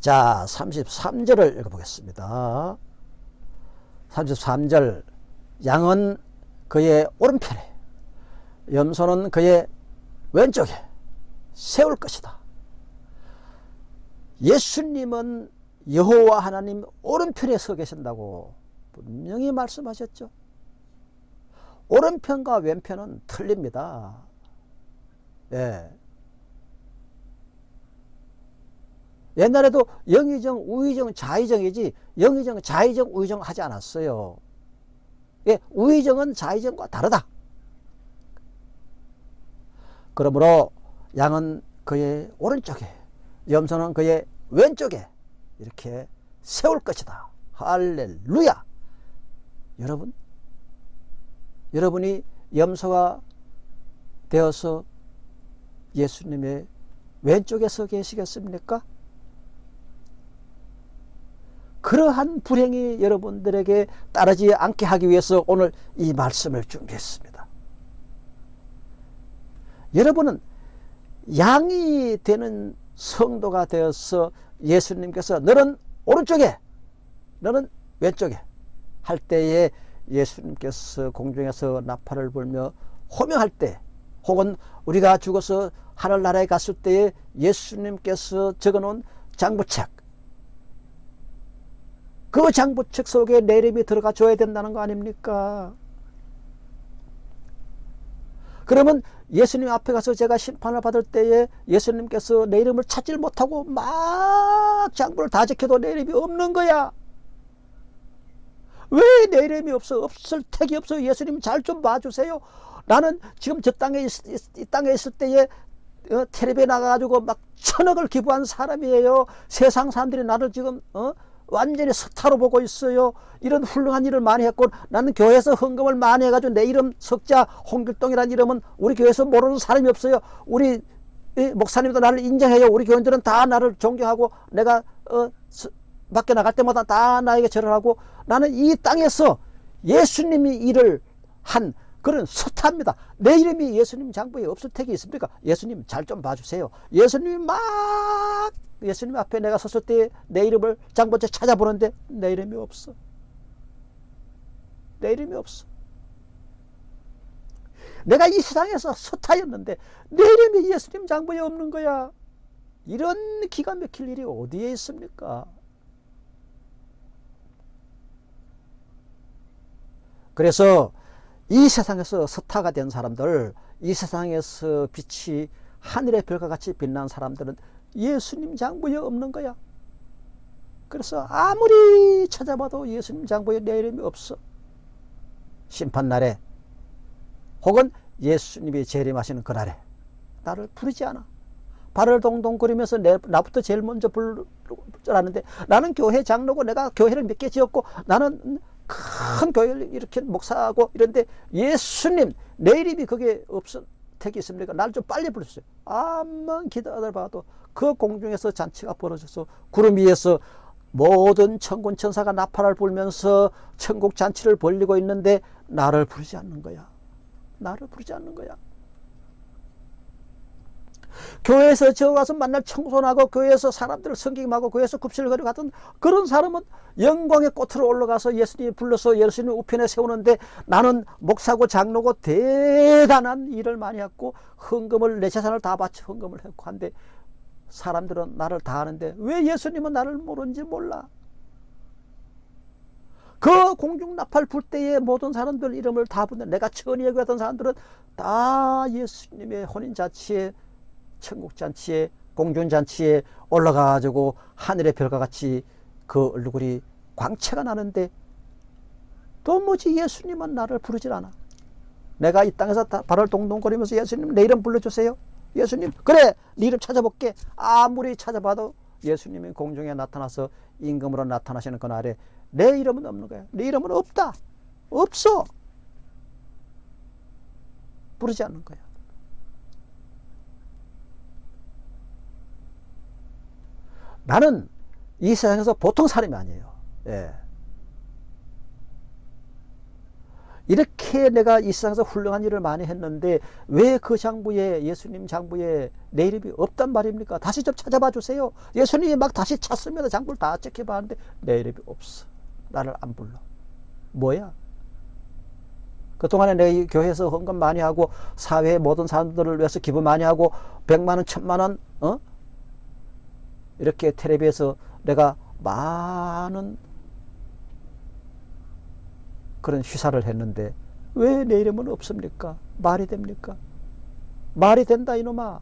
자, 33절을 읽어보겠습니다. 33절 양은 그의 오른편에 염소는 그의 왼쪽에 세울 것이다. 예수님은 여호와 하나님 오른편에 서 계신다고 분명히 말씀하셨죠. 오른편과 왼편은 틀립니다. 예. 옛날에도 영의정, 우의정, 좌의정이지 영의정, 좌의정, 우의정 하지 않았어요. 예, 우의정은 좌의정과 다르다. 그러므로 양은 그의 오른쪽에 염소는 그의 왼쪽에 이렇게 세울 것이다. 할렐루야. 여러분 여러분이 염소가 되어서 예수님의 왼쪽에 서 계시겠습니까? 그러한 불행이 여러분들에게 따르지 않게 하기 위해서 오늘 이 말씀을 준비했습니다. 여러분은 양이 되는 성도가 되어서 예수님께서 너는 오른쪽에 너는 왼쪽에 할 때에 예수님께서 공중에서 나팔을 불며 호명할 때 혹은 우리가 죽어서 하늘나라에 갔을 때에 예수님께서 적어놓은 장부책 그 장부책 속에 내 이름이 들어가 줘야 된다는 거 아닙니까? 그러면 예수님 앞에 가서 제가 심판을 받을 때에 예수님께서 내 이름을 찾질 못하고 막 장부를 다 적혀도 내 이름이 없는 거야. 왜 내 이름이 없어? 없을 택이 없어. 예수님 잘 좀 봐주세요. 나는 지금 저 땅에 있, 이 땅에 있을 때에 어, 텔레비에 나가가지고 막 천억을 기부한 사람이에요. 세상 사람들이 나를 지금 어? 완전히 스타로 보고 있어요. 이런 훌륭한 일을 많이 했고 나는 교회에서 헌금을 많이 해가지고 내 이름 석자 홍길동이라는 이름은 우리 교회에서 모르는 사람이 없어요. 우리 목사님도 나를 인정해요. 우리 교인들은 다 나를 존경하고 내가 어, 밖에 나갈 때마다 다 나에게 절을 하고 나는 이 땅에서 예수님이 일을 한 그런 스타입니다. 내 이름이 예수님 장부에 없을 택이 있습니까? 예수님 잘 좀 봐주세요. 예수님이 막 예수님 앞에 내가 섰을 때 내 이름을 장본째 찾아보는데 내 이름이 없어. 내 이름이 없어. 내가 이 세상에서 스타였는데 내 이름이 예수님 장부에 없는 거야. 이런 기가 막힐 일이 어디에 있습니까? 그래서 이 세상에서 스타가 된 사람들, 이 세상에서 빛이 하늘의 별과 같이 빛난 사람들은 예수님 장부에 없는 거야. 그래서 아무리 찾아봐도 예수님 장부에 내 이름이 없어. 심판날에 혹은 예수님이 재림하시는 그날에 나를 부르지 않아. 발을 동동거리면서 내, 나부터 제일 먼저 아는데 나는 교회 장로고 내가 교회를 몇 개 지었고 나는 큰 교회를 이렇게 목사하고 이런데 예수님 내 이름이 그게 없어 택이 있습니까? 날 좀 빨리 부르세요. 암만 기다려봐도 그 공중에서 잔치가 벌어져서 구름 위에서 모든 천군 천사가 나팔을 불면서 천국 잔치를 벌리고 있는데 나를 부르지 않는 거야. 나를 부르지 않는 거야. 교회에서 저 가서 만날 청소하고 교회에서 사람들을 성경하고 교회에서 급식을 거리고 갔던 그런 사람은 영광의 꽃으로 올라가서 예수님이 불러서 예수님 우편에 세우는데 나는 목사고 장로고 대단한 일을 많이 했고 헌금을 내 재산을 다 바쳐 헌금을 했고 한데 사람들은 나를 다 아는데 왜 예수님은 나를 모르는지 몰라. 그 공중 나팔 불 때에 모든 사람들 이름을 다 부르는 내가 천이에 갔던 사람들은 다 예수님의 혼인자치에 천국잔치에 공중잔치에 올라가가지고 하늘의 별과 같이 그 얼굴이 광채가 나는데 도무지 예수님은 나를 부르질 않아. 내가 이 땅에서 발을 동동거리면서 예수님 내 이름 불러주세요. 예수님 그래 네 이름 찾아볼게. 아무리 찾아봐도 예수님이 공중에 나타나서 임금으로 나타나시는 그날에 내 이름은 없는 거야. 내 이름은 없다. 없어. 부르지 않는 거야. 나는 이 세상에서 보통 사람이 아니에요. 예. 이렇게 내가 이 세상에서 훌륭한 일을 많이 했는데 왜 그 장부에 예수님 장부에 내 이름이 없단 말입니까? 다시 좀 찾아봐 주세요. 예수님이 막 다시 찾습니다. 장부를 다 체크해봤는데 내 이름이 없어. 나를 안 불러. 뭐야? 그동안에 내 교회에서 헌금 많이 하고 사회 모든 사람들을 위해서 기부 많이 하고 백만원 천만원 어? 이렇게 텔레비에서 내가 많은 그런 휘사를 했는데 왜 내 이름은 없습니까? 말이 됩니까? 말이 된다 이놈아.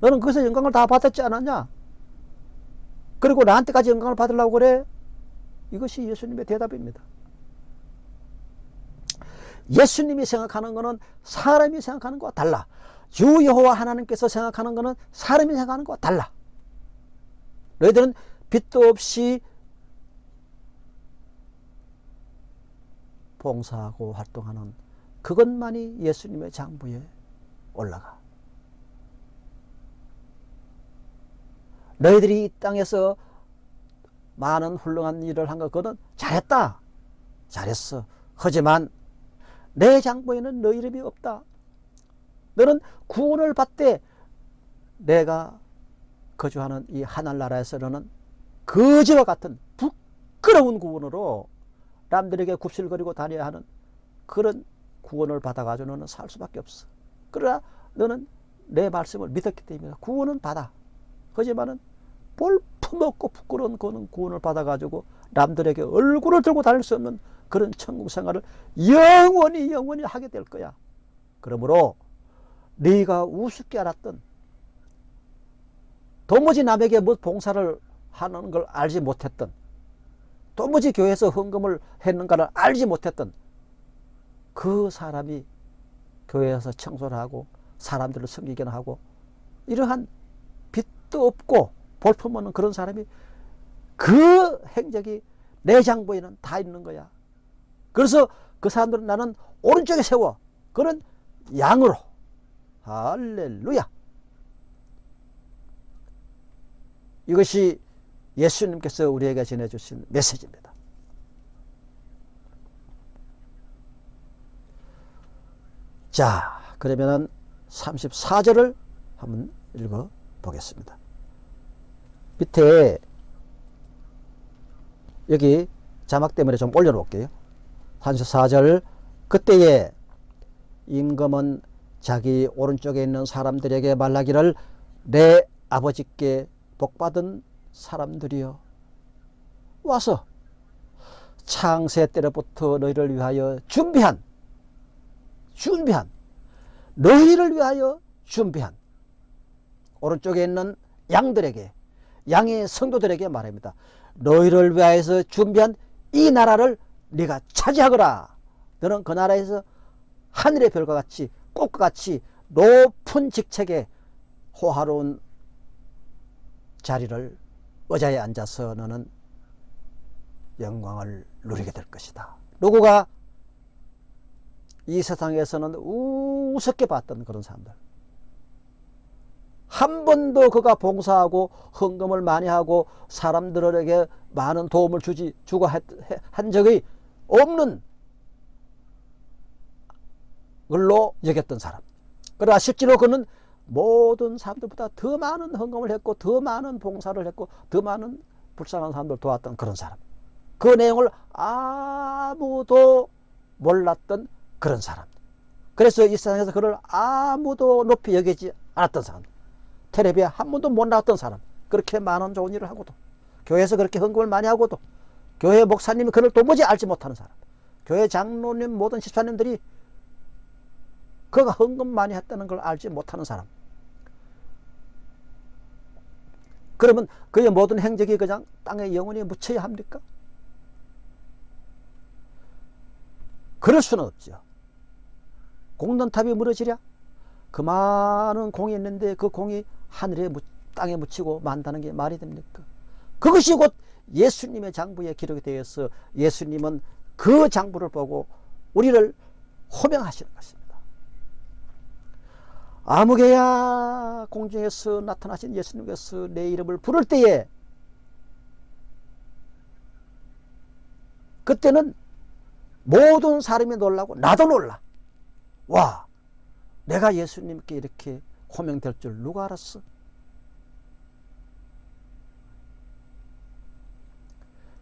너는 거기서 영광을 다 받았지 않았냐? 그리고 나한테까지 영광을 받으려고 그래? 이것이 예수님의 대답입니다. 예수님이 생각하는 것은 사람이 생각하는 것과 달라. 주 여호와 하나님께서 생각하는 것은 사람이 생각하는 것과 달라. 너희들은 빚도 없이 봉사하고 활동하는 그것만이 예수님의 장부에 올라가. 너희들이 이 땅에서 많은 훌륭한 일을 한거 그거는 잘했다. 잘했어. 하지만 내 장부에는 너 이름이 없다. 너는 구원을 받되 내가 거주하는 이 하늘나라에서 너는 거지와 같은 부끄러운 구원으로 남들에게 굽실거리고 다녀야 하는 그런 구원을 받아가지고 너는 살 수밖에 없어. 그러나 너는 내 말씀을 믿었기 때문에 구원은 받아. 하지만은 볼품없고 부끄러운 그는 구원을 받아가지고 남들에게 얼굴을 들고 다닐 수 없는 그런 천국 생활을 영원히 영원히 하게 될 거야. 그러므로 네가 우습게 알았던 도무지 남에게 뭐 봉사를 하는 걸 알지 못했던 도무지 교회에서 헌금을 했는가를 알지 못했던 그 사람이 교회에서 청소를 하고 사람들을 섬기기는 하고 이러한 빛도 없고 볼품 없는 그런 사람이 그 행적이 내 장부에는 다 있는 거야. 그래서 그 사람들은 나는 오른쪽에 세워. 그는 양으로. 할렐루야. 이것이 예수님께서 우리에게 전해주신 메시지입니다. 자, 그러면은 34절을 한번 읽어 보겠습니다. 밑에 여기 자막 때문에 좀 올려놓을게요. 34절 그때에 임금은 자기 오른쪽에 있는 사람들에게 말하기를 내 아버지께 복받은 사람들이여 와서 창세 때로부터 너희를 위하여 준비한 준비한 너희를 위하여 준비한 오른쪽에 있는 양들에게 양의 성도들에게 말합니다. 너희를 위하여서 준비한 이 나라를 네가 차지하거라. 너는 그 나라에서 하늘의 별과 같이 꽃과 같이 높은 직책에 호화로운 자리를 의자에 앉아서 너는 영광을 누리게 될 것이다. 누구가 이 세상에서는 우습게 봤던 그런 사람들. 한 번도 그가 봉사하고 헌금을 많이 하고 사람들에게 많은 도움을 주지 주고 한 적이 없는 걸로 여겼던 사람. 그러나 실제로 그는 모든 사람들보다 더 많은 헌금을 했고 더 많은 봉사를 했고 더 많은 불쌍한 사람들 도왔던 그런 사람. 그 내용을 아무도 몰랐던 그런 사람. 그래서 이 세상에서 그를 아무도 높이 여기지 않았던 사람. 텔레비에 한 번도 못 나왔던 사람 그렇게 많은 좋은 일을 하고도 교회에서 그렇게 헌금을 많이 하고도 교회 목사님이 그를 도무지 알지 못하는 사람 교회 장로님 모든 집사님들이 그가 헌금 많이 했다는 걸 알지 못하는 사람 그러면 그의 모든 행적이 그냥 땅에 영원히 묻혀야 합니까? 그럴 수는 없죠. 공돈탑이 무너지랴? 그 많은 공이 있는데 그 공이 하늘에 땅에 묻히고 만다는 게 말이 됩니까? 그것이 곧 예수님의 장부에 기록이 되어서 예수님은 그 장부를 보고 우리를 호명하시는 것입니다. 아무개야 공중에서 나타나신 예수님께서 내 이름을 부를 때에 그때는 모든 사람이 놀라고 나도 놀라. 와 내가 예수님께 이렇게 호명될 줄 누가 알았어?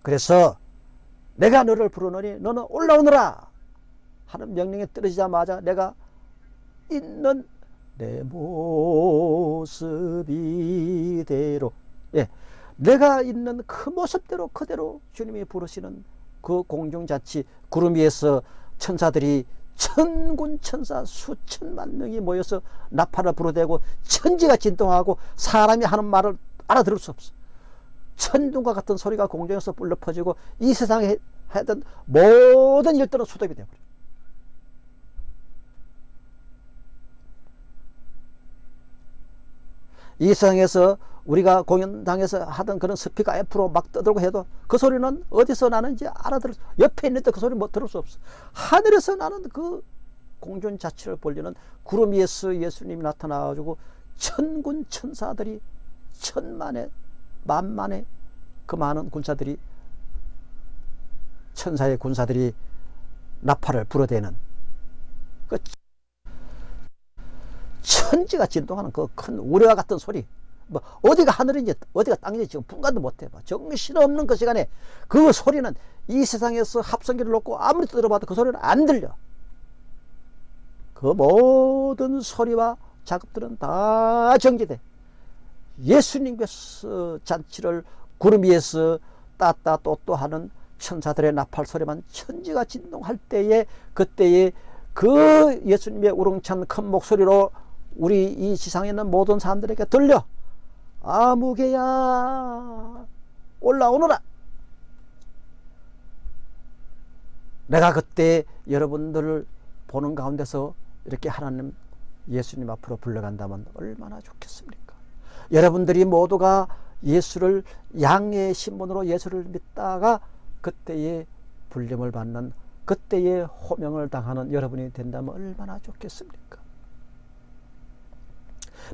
그래서 내가 너를 부르노니 너는 올라오너라 하는 명령에 떨어지자마자 내가 있는 내 모습 이대로 예, 내가 있는 그 모습대로 그대로 주님이 부르시는 그 공중자치 구름 위에서 천사들이 천군 천사 수천만 명이 모여서 나팔을 불어대고 천지가 진동하고 사람이 하는 말을 알아들을 수 없어. 천둥과 같은 소리가 공중에서 불러 퍼지고 이 세상에 하던 모든 일들은 수답이 되어버려. 이 세상에서 우리가 공연당에서 하던 그런 스피커 F로 막 떠들고 해도 그 소리는 어디서 나는지 알아들을 수, 옆에 있는데 그 소리 못 들을 수 없어. 하늘에서 나는 그 공존 자체를 벌리는 구름 위에서 예수님이 나타나가지고 천군 천사들이 천만에 만만에 그 많은 군사들이 천사의 군사들이 나팔을 불어대는 그 천지가 진동하는 그 큰 우레와 같은 소리. 뭐 어디가 하늘인지 어디가 땅인지 지금 분간도 못해. 봐 정신없는 그 시간에 그 소리는 이 세상에서 합성기를 놓고 아무리 들어봐도 그 소리는 안 들려. 그 모든 소리와 작업들은 다 정지돼. 예수님께서 잔치를 구름 위에서 따따 또또 하는 천사들의 나팔 소리만 천지가 진동할 때에 그때에 그 예수님의 우렁찬 큰 목소리로 우리 이 지상에 있는 모든 사람들에게 들려. 아무개야 올라오너라. 내가 그때 여러분들을 보는 가운데서 이렇게 하나님 예수님 앞으로 불러간다면 얼마나 좋겠습니까? 여러분들이 모두가 예수를 양의 신분으로 예수를 믿다가 그때의 불림을 받는 그때의 호명을 당하는 여러분이 된다면 얼마나 좋겠습니까?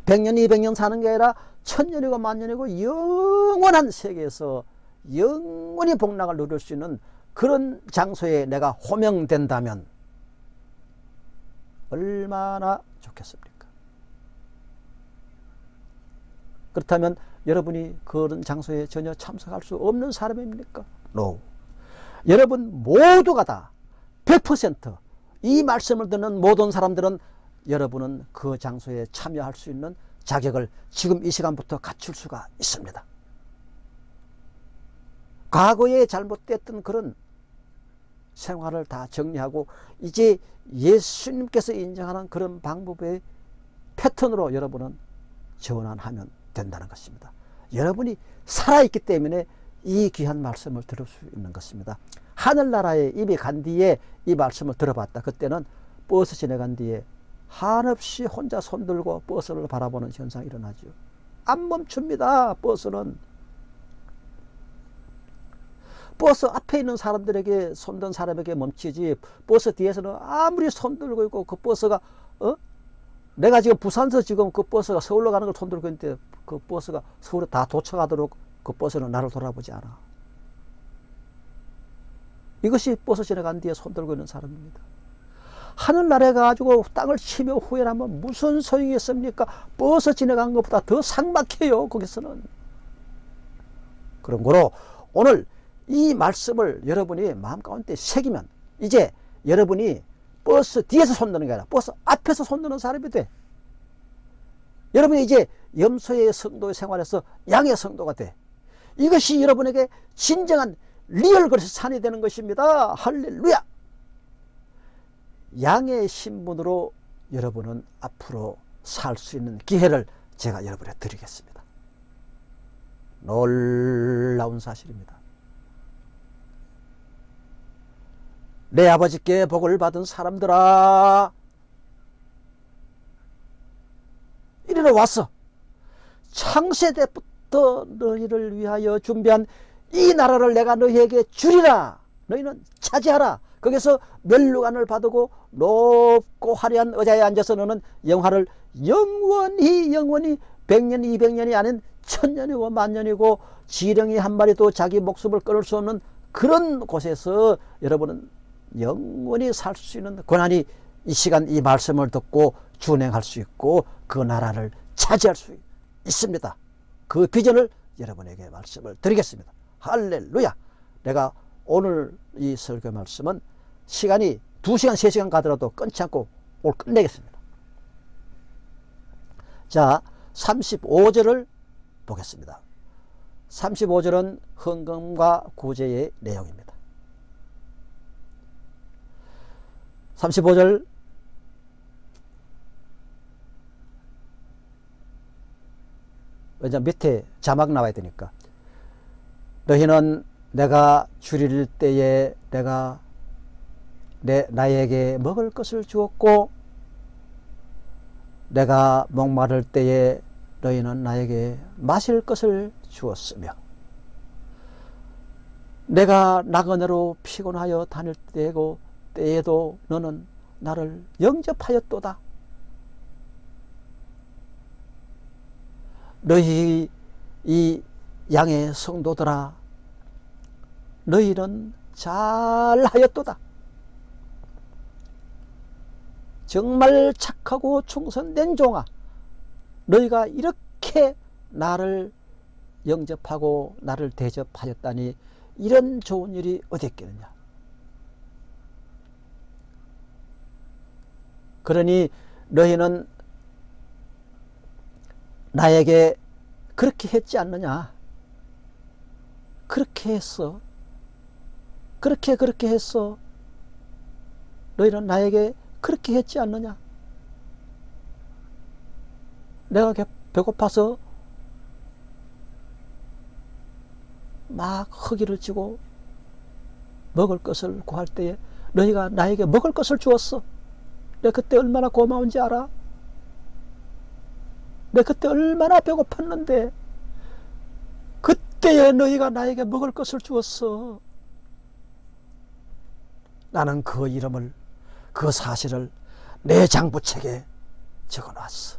100년, 200년 사는 게 아니라 천년이고 만년이고 영원한 세계에서 영원히 복락을 누릴 수 있는 그런 장소에 내가 호명된다면 얼마나 좋겠습니까? 그렇다면 여러분이 그런 장소에 전혀 참석할 수 없는 사람입니까? No. 여러분 모두가 다 100%이 말씀을 듣는 모든 사람들은 여러분은 그 장소에 참여할 수 있는 자격을 지금 이 시간부터 갖출 수가 있습니다. 과거에 잘못됐던 그런 생활을 다 정리하고 이제 예수님께서 인정하는 그런 방법의 패턴으로 여러분은 전환하면 된다는 것입니다. 여러분이 살아있기 때문에 이 귀한 말씀을 들을 수 있는 것입니다. 하늘나라에 입이 간 뒤에 이 말씀을 들어봤다. 그때는 버스 지나간 뒤에 한없이 혼자 손들고 버스를 바라보는 현상이 일어나죠. 안 멈춥니다. 버스는. 버스 앞에 있는 사람들에게 손든 사람에게 멈추지 버스 뒤에서는 아무리 손들고 있고 그 버스가 어? 내가 지금 부산서 지금 그 버스가 서울로 가는 걸 손들고 있는데 그 버스가 서울에 다 도착하도록 그 버스는 나를 돌아보지 않아. 이것이 버스 지나간 뒤에 손들고 있는 사람입니다. 하늘나라에 가지고 땅을 치며 후회하면 무슨 소용이 있습니까? 버스 지나간 것보다 더 삭막해요. 거기서는. 그런 거로 오늘 이 말씀을 여러분이 마음 가운데 새기면 이제 여러분이 버스 뒤에서 손드는 게 아니라 버스 앞에서 손드는 사람이 돼. 여러분이 이제 염소의 성도의 생활에서 양의 성도가 돼. 이것이 여러분에게 진정한 real 크리스천이 되는 것입니다. 할렐루야! 양의 신분으로 여러분은 앞으로 살 수 있는 기회를 제가 여러분에 드리겠습니다. 놀라운 사실입니다. 내 아버지께 복을 받은 사람들아 이리로 왔어. 창세대부터 더 너희를 위하여 준비한 이 나라를 내가 너희에게 주리라 너희는 차지하라 거기서 멸류관을 받고 높고 화려한 의자에 앉아서 너는 영화를 영원히 영원히 백년 이백 년이 아닌 천년이고 만년이고 지렁이 한 마리도 자기 목숨을 끊을 수 없는 그런 곳에서 여러분은 영원히 살 수 있는 권한이 이 시간 이 말씀을 듣고 준행할 수 있고 그 나라를 차지할 수 있습니다. 그 비전을 여러분에게 말씀을 드리겠습니다. 할렐루야! 내가 오늘 이 설교 말씀은 시간이 2시간, 3시간 가더라도 끊지 않고 오늘 끝내겠습니다. 자, 35절을 보겠습니다. 35절은 헌금과 구제의 내용입니다. 35절 왜냐 밑에 자막 나와야 되니까 너희는 내가 줄일 때에 내가 내 나에게 먹을 것을 주었고 내가 목마를 때에 너희는 나에게 마실 것을 주었으며 내가 나그네로 피곤하여 다닐 때고 때에도 너는 나를 영접하였도다. 너희 이 양의 성도들아 너희는 잘하였도다. 정말 착하고 충성된 종아 너희가 이렇게 나를 영접하고 나를 대접하였다니 이런 좋은 일이 어디 있겠느냐? 그러니 너희는 나에게 그렇게 했지 않느냐? 그렇게 했어? 그렇게 그렇게 했어? 너희는 나에게 그렇게 했지 않느냐? 내가 배고파서 막 허기를 쥐고 먹을 것을 구할 때에 너희가 나에게 먹을 것을 주었어. 내가 그때 얼마나 고마운지 알아? 내가 그때 얼마나 배고팠는데 그때에 너희가 나에게 먹을 것을 주었어. 나는 그 이름을 그 사실을 내 장부책에 적어놨어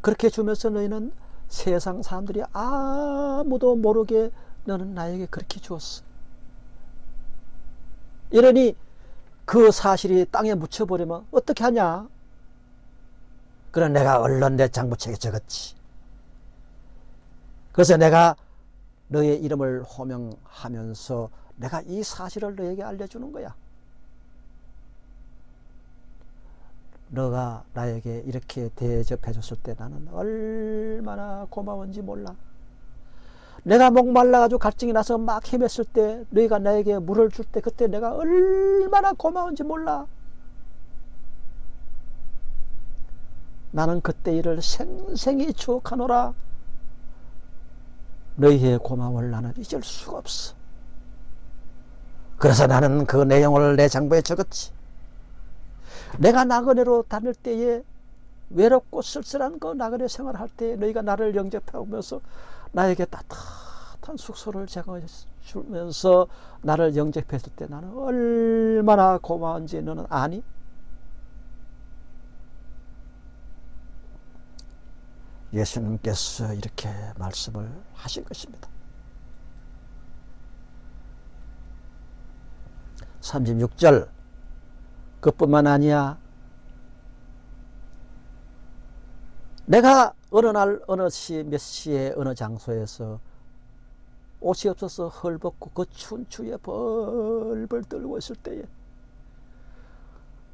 그렇게 주면서 너희는 세상 사람들이 아무도 모르게 너는 나에게 그렇게 주었어. 이러니 그 사실이 땅에 묻혀버리면 어떻게 하냐? 그래 내가 얼른 내 장부책에 적었지. 그래서 내가 너의 이름을 호명하면서 내가 이 사실을 너에게 알려주는 거야. 너가 나에게 이렇게 대접해 줬을 때 나는 얼마나 고마운지 몰라. 내가 목말라가지고 갈증이 나서 막 헤맸을 때 너희가 나에게 물을 줄 때 그때 내가 얼마나 고마운지 몰라. 나는 그때 일을 생생히 추억하노라. 너희의 고마움을 나는 잊을 수가 없어. 그래서 나는 그 내용을 내 장부에 적었지. 내가 나그네로 다닐 때에 외롭고 쓸쓸한 그 나그네 생활할 때 너희가 나를 영접하면서 나에게 따뜻한 숙소를 제공해 주면서 나를 영접했을 때 나는 얼마나 고마운지 너는 아니? 예수님께서 이렇게 말씀을 하신 것입니다. 36절 그뿐만 아니야. 내가 어느 날 어느 시 몇 시에 어느 장소에서 옷이 없어서 헐벗고 그 추운 추위에 벌벌 떨고 있을 때에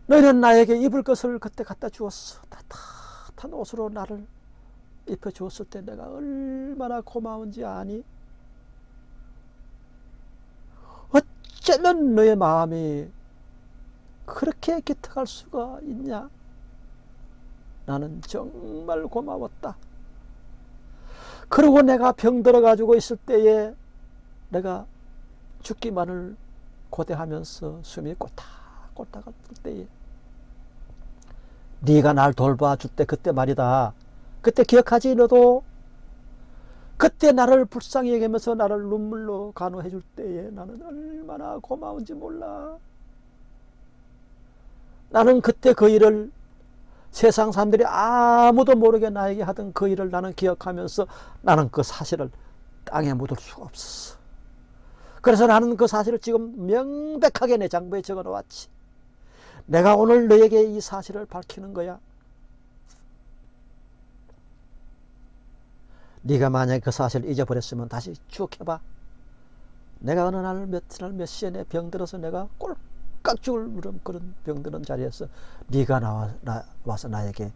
너희는 나에게 입을 것을 그때 갖다 주었어. 따뜻한 옷으로 나를 입혀 주었을 때 내가 얼마나 고마운지 아니? 어쩌면 너의 마음이 그렇게 기특할 수가 있냐? 나는 정말 고마웠다. 그리고 내가 병들어 가지고 있을 때에 내가 죽기만을 고대하면서 숨이 꼴딱꼴딱 할 때에 네가 날 돌봐줄 때 그때 말이다. 그때 기억하지 너도? 그때 나를 불쌍히 여기면서 나를 눈물로 간호해 줄 때에 나는 얼마나 고마운지 몰라. 나는 그때 그 일을 세상 사람들이 아무도 모르게 나에게 하던 그 일을 나는 기억하면서 나는 그 사실을 땅에 묻을 수가 없었어. 그래서 나는 그 사실을 지금 명백하게 내 장부에 적어 놓았지. 내가 오늘 너에게 이 사실을 밝히는 거야. 네가 만약에 그 사실을 잊어버렸으면 다시 추억해봐. 내가 어느 날 며칠 몇 시에 내 병들어서 내가 꼴 깍 죽을 그런 병드는 자리에서 네가 나와, 나, 와서 나에게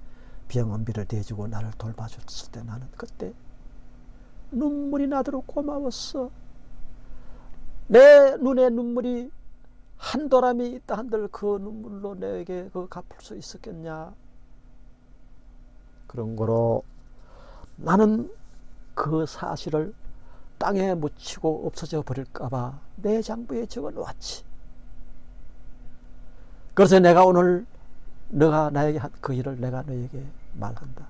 병원비를 대주고 나를 돌봐줬을 때 나는 그때 눈물이 나도록 고마웠어. 내 눈에 눈물이 한 도람이 있다 한들 그 눈물로 내게 그 갚을 수 있었겠냐. 그런 거로 나는 그 사실을 땅에 묻히고 없어져 버릴까봐 내 장부에 적어 놓았지. 그래서 내가 오늘 너가 나에게 한그 일을 내가 너에게 말한다.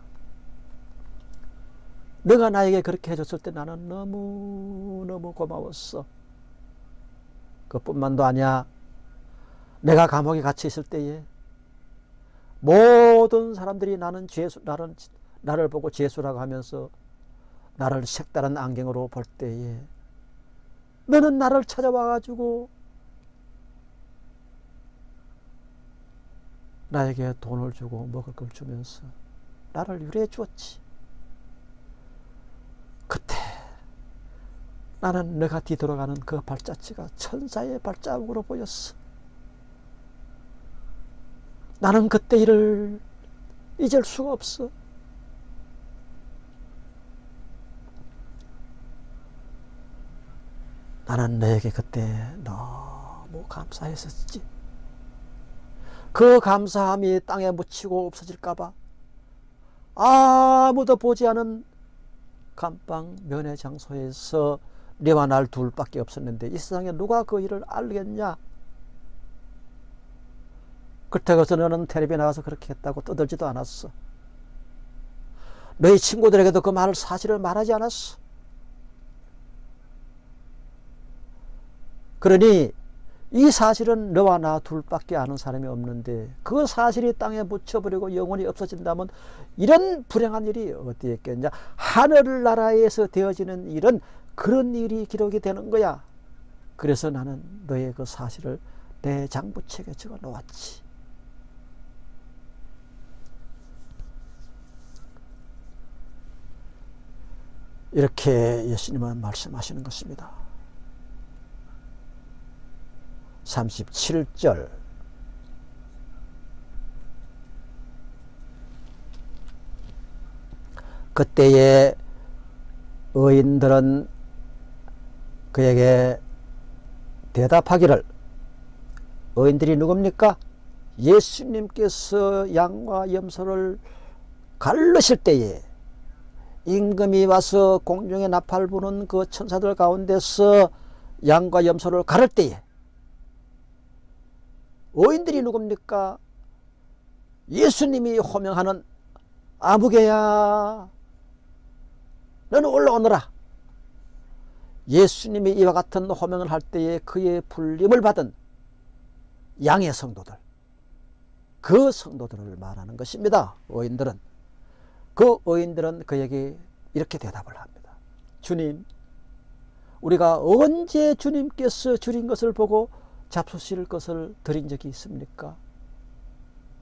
너가 나에게 그렇게 해줬을 때 나는 너무너무 고마웠어. 그뿐만도 아니야. 내가 감옥에 갇혀 있을 때에 모든 사람들이 나는 죄수, 나를, 나를 보고 죄수라고 하면서 나를 색다른 안경으로 볼 때에 너는 나를 찾아와가지고 나에게 돈을 주고 먹을 걸 주면서 나를 유래해 주었지. 그때 나는 내가 뒤돌아가는 그 발자취가 천사의 발자국으로 보였어. 나는 그때 일을 잊을 수가 없어. 나는 너에게 그때 너무 감사했었지. 그 감사함이 땅에 묻히고 없어질까봐 아무도 보지 않은 감방 면회 장소에서 네와 날 둘밖에 없었는데 이 세상에 누가 그 일을 알겠냐? 그렇다고 너는 텔레비에 나가서 그렇게 했다고 떠들지도 않았어. 너희 친구들에게도 그 말을 사실을 말하지 않았어. 그러니 이 사실은 너와 나 둘밖에 아는 사람이 없는데 그 사실이 땅에 묻혀버리고 영원히 없어진다면 이런 불행한 일이 어디에 있겠냐? 하늘 나라에서 되어지는 일은 그런 일이 기록이 되는 거야. 그래서 나는 너의 그 사실을 내 장부책에 적어 놓았지. 이렇게 예수님은 말씀하시는 것입니다 37절 그때에 의인들은 그에게 대답하기를 의인들이 누굽니까? 예수님께서 양과 염소를 갈르실 때에 임금이 와서 공중에 나팔 부는 그 천사들 가운데서 양과 염소를 가를 때에 의인들이 누굽니까? 예수님이 호명하는 아무개야. 너는 올라오너라. 예수님이 이와 같은 호명을 할 때에 그의 불림을 받은 양의 성도들 그 성도들을 말하는 것입니다. 의인들은. 그 의인들은 그에게 이렇게 대답을 합니다. 주님 우리가 언제 주님께서 줄인 것을 보고 잡수실 것을 드린 적이 있습니까?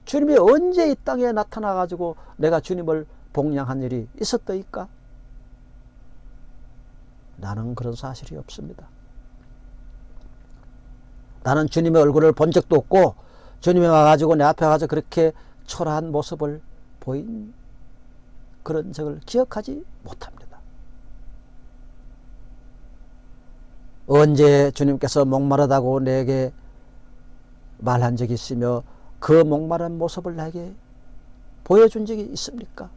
주님이 언제 이 땅에 나타나 가지고 내가 주님을 복양한 일이 있었더이까? 나는 그런 사실이 없습니다. 나는 주님의 얼굴을 본 적도 없고 주님이 와가지고 내 앞에 가서 그렇게 초라한 모습을 보인 그런 적을 기억하지 못합니다. 언제 주님께서 목마르다고 내게 말한 적이 있으며 그 목마른 모습을 나에게 보여준 적이 있습니까?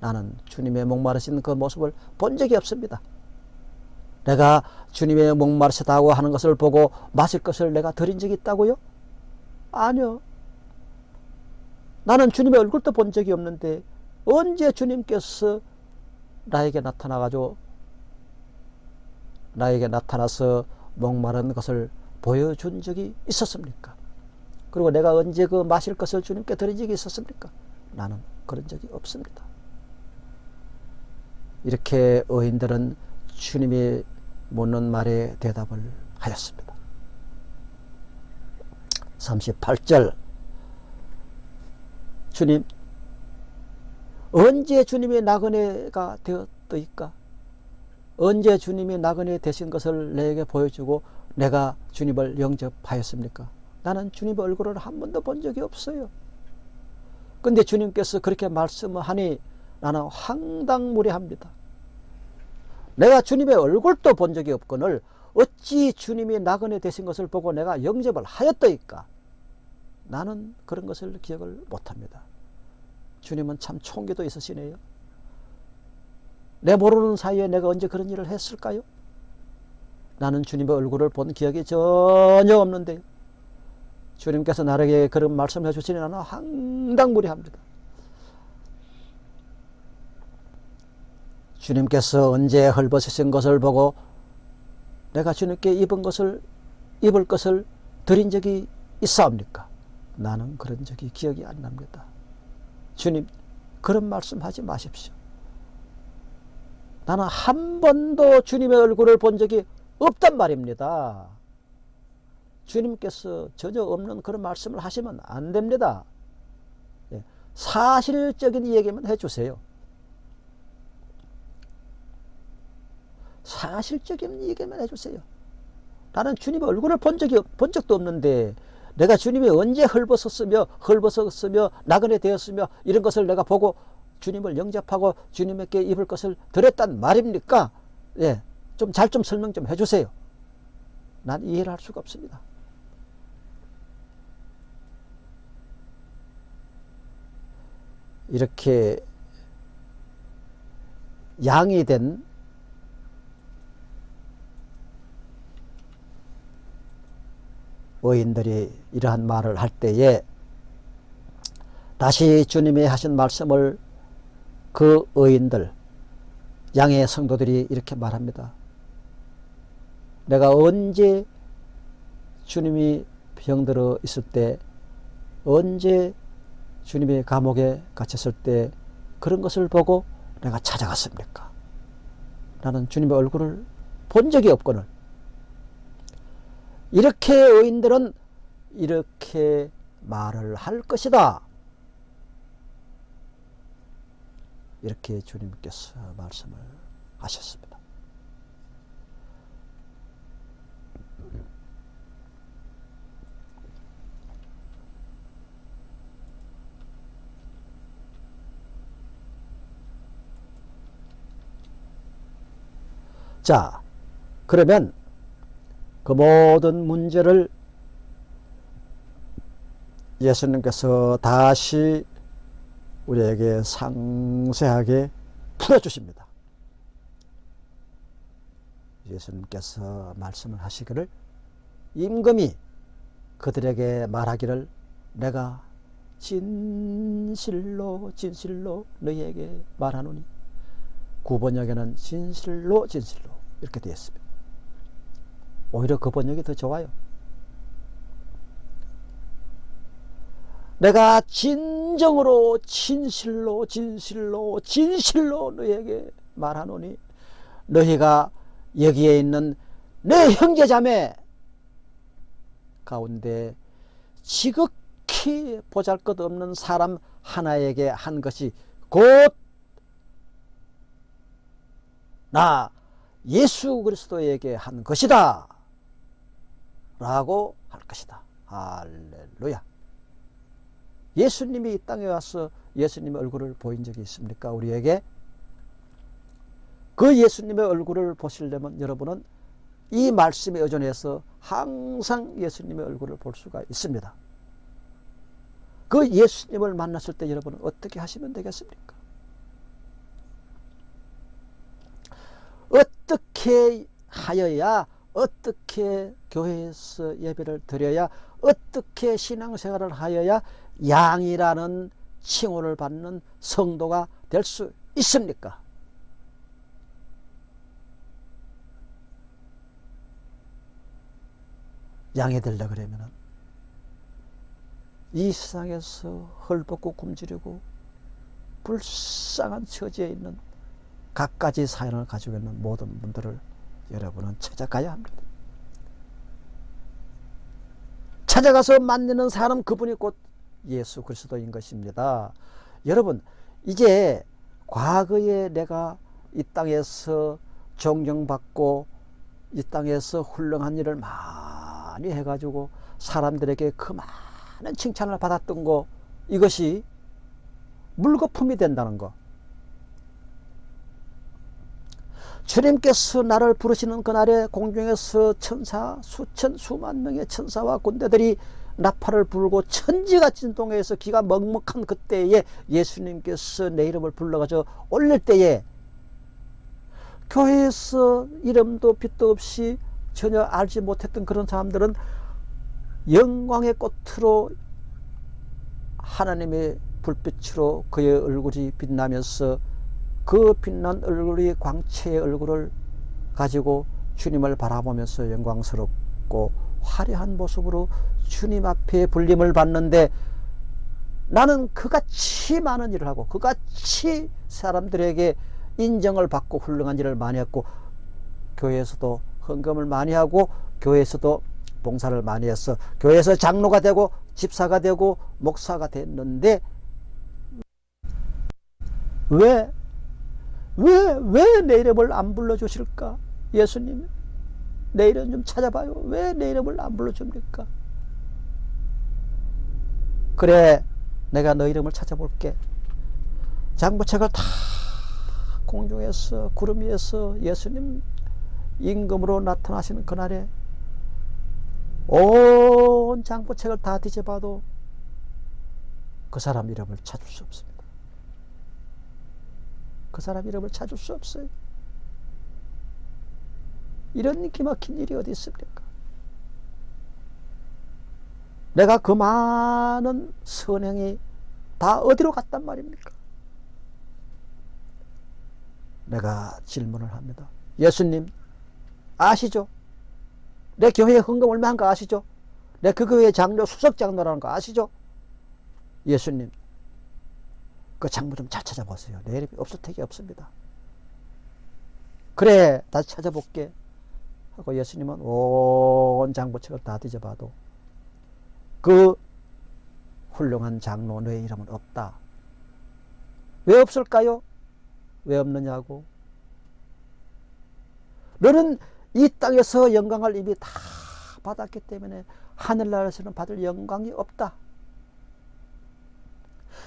나는 주님의 목마르신 그 모습을 본 적이 없습니다. 내가 주님의 목마르시다고 하는 것을 보고 마실 것을 내가 드린 적이 있다고요? 아니요. 나는 주님의 얼굴도 본 적이 없는데 언제 주님께서 나에게 나타나가지고 나에게 나타나서 목마른 것을 보여준 적이 있었습니까? 그리고 내가 언제 그 마실 것을 주님께 드린 적이 있었습니까? 나는 그런 적이 없습니다. 이렇게 의인들은 주님이 묻는 말에 대답을 하였습니다. 38절 주님 언제 주님의 나그네가 되었더이까? 언제 주님이 나그네 되신 것을 내게 보여주고 내가 주님을 영접하였습니까? 나는 주님의 얼굴을 한 번도 본 적이 없어요. 근데 주님께서 그렇게 말씀하니 나는 황당무례합니다. 내가 주님의 얼굴도 본 적이 없거늘 어찌 주님이 나그네 되신 것을 보고 내가 영접을 하였더이까? 나는 그런 것을 기억을 못합니다. 주님은 참 총기도 있으시네요. 내 모르는 사이에 내가 언제 그런 일을 했을까요? 나는 주님의 얼굴을 본 기억이 전혀 없는데요. 주님께서 나에게 그런 말씀을 해주시니 나는 황당무리합니다. 주님께서 언제 헐벗으신 것을 보고 내가 주님께 입은 것을 입을 것을 드린 적이 있사옵니까? 나는 그런 적이 기억이 안 납니다. 주님 그런 말씀하지 마십시오. 나는 한 번도 주님의 얼굴을 본 적이 없단 말입니다. 주님께서 전혀 없는 그런 말씀을 하시면 안 됩니다. 예, 사실적인 얘기만 해주세요. 사실적인 얘기만 해주세요. 나는 주님의 얼굴을 본 적이 본 적도 없는데 내가 주님이 언제 헐벗었으며 헐벗었으며 나그네 되었으며 이런 것을 내가 보고 주님을 영접하고 주님께 입을 것을 드렸단 말입니까? 예, 좀 잘 좀 설명 좀 해주세요. 난 이해를 할 수가 없습니다. 이렇게 양이 된 의인들이 이러한 말을 할 때에 다시 주님이 하신 말씀을 그 의인들 양의 성도들이 이렇게 말합니다. 내가 언제 주님이 병들어 있을 때 언제 주님이 감옥에 갇혔을 때 그런 것을 보고 내가 찾아갔습니까? 나는 주님의 얼굴을 본 적이 없거늘 이렇게 의인들은 이렇게 말을 할 것이다. 이렇게 주님께서 말씀을 하셨습니다. 자, 그러면 그 모든 문제를 예수님께서 다시 우리에게 상세하게 풀어주십니다. 예수님께서 말씀을 하시기를 임금이 그들에게 말하기를 내가 진실로 진실로 너희에게 말하노니 구번역에는 진실로 진실로 이렇게 되어 있습니다. 오히려 그 번역이 더 좋아요. 내가 진정으로 진실로 진실로 진실로 너희에게 말하노니 너희가 여기에 있는 내 형제자매 가운데 지극히 보잘것없는 사람 하나에게 한 것이 곧 나 예수 그리스도에게 한 것이다 라고 할 것이다. 할렐루야 예수님이 이 땅에 와서 예수님의 얼굴을 보인 적이 있습니까 우리에게 그 예수님의 얼굴을 보시려면 여러분은 이 말씀에 의존해서 항상 예수님의 얼굴을 볼 수가 있습니다. 그 예수님을 만났을 때 여러분은 어떻게 하시면 되겠습니까? 어떻게 하여야 어떻게 교회에서 예배를 드려야 어떻게 신앙생활을 하여야 양이라는 칭호를 받는 성도가 될 수 있습니까? 양이 되려 그러면은 이 세상에서 헐벗고 굶주리고 불쌍한 처지에 있는 갖가지 사연을 가지고 있는 모든 분들을 여러분은 찾아가야 합니다. 찾아가서 만나는 사람 그분이 곧 예수 그리스도인 것입니다. 여러분 이제 과거에 내가 이 땅에서 존경받고 이 땅에서 훌륭한 일을 많이 해가지고 사람들에게 그 많은 칭찬을 받았던 거 이것이 물거품이 된다는 거 주님께서 나를 부르시는 그날에 공중에서 천사 수천 수만 명의 천사와 군대들이 나팔을 불고 천지가 진동해서 기가 먹먹한 그때에 예수님께서 내 이름을 불러가지고 올릴 때에 교회에서 이름도 빛도 없이 전혀 알지 못했던 그런 사람들은 영광의 꽃으로 하나님의 불빛으로 그의 얼굴이 빛나면서 그 빛난 얼굴이 광채의 얼굴을 가지고 주님을 바라보면서 영광스럽고 화려한 모습으로 주님 앞에 불림을 받는데 나는 그같이 많은 일을 하고 그같이 사람들에게 인정을 받고 훌륭한 일을 많이 했고 교회에서도 헌금을 많이 하고 교회에서도 봉사를 많이 했어. 교회에서 장로가 되고 집사가 되고 목사가 됐는데 왜, 왜, 왜 내 이름을 안 불러주실까? 예수님, 내 이름 좀 찾아봐요. 왜 내 이름을 안 불러줍니까? 그래, 내가 너 이름을 찾아볼게. 장부책을 다 공중에서 구름 위에서 예수님 임금으로 나타나시는 그날에 온 장부책을 다 뒤져봐도 그 사람 이름을 찾을 수 없습니다. 그 사람 이름을 찾을 수 없어요. 이런 기막힌 일이 어디 있습니까? 내가 그 많은 선행이 다 어디로 갔단 말입니까? 내가 질문을 합니다. 예수님 아시죠? 내 교회에 헌금 얼마 한 거 아시죠? 내 그 교회 장로 수석 장로라는 거 아시죠? 예수님 그 장부 좀 잘 찾아보세요. 내 이름이 없을 택이 없습니다. 그래 다시 찾아볼게 하고 예수님은 온 장부책을 다 뒤져봐도 그 훌륭한 장로 의 이름은 없다. 왜 없을까요? 왜 없느냐고. 너는 이 땅에서 영광을 이미 다 받았기 때문에 하늘나라에서는 받을 영광이 없다.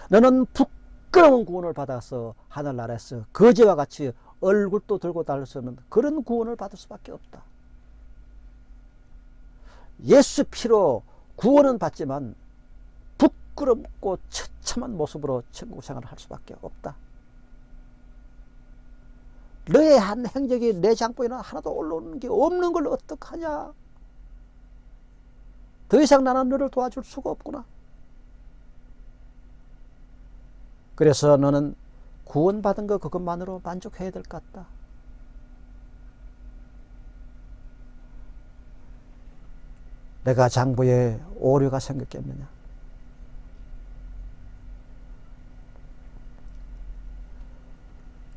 너는 부끄러운 구원을 받아서 하늘나라에서 거지와 같이 얼굴도 들고 다닐 수 없는 그런 구원을 받을 수밖에 없다. 예수 피로 구원은 받지만 부끄럽고 처참한 모습으로 천국 생활을 할 수밖에 없다. 너의 한 행적이 내 장부에는 하나도 올라오는 게 없는 걸 어떡하냐? 더 이상 나는 너를 도와줄 수가 없구나. 그래서 너는 구원받은 거 그것만으로 만족해야 될 것 같다 내가 장부에 오류가 생겼겠느냐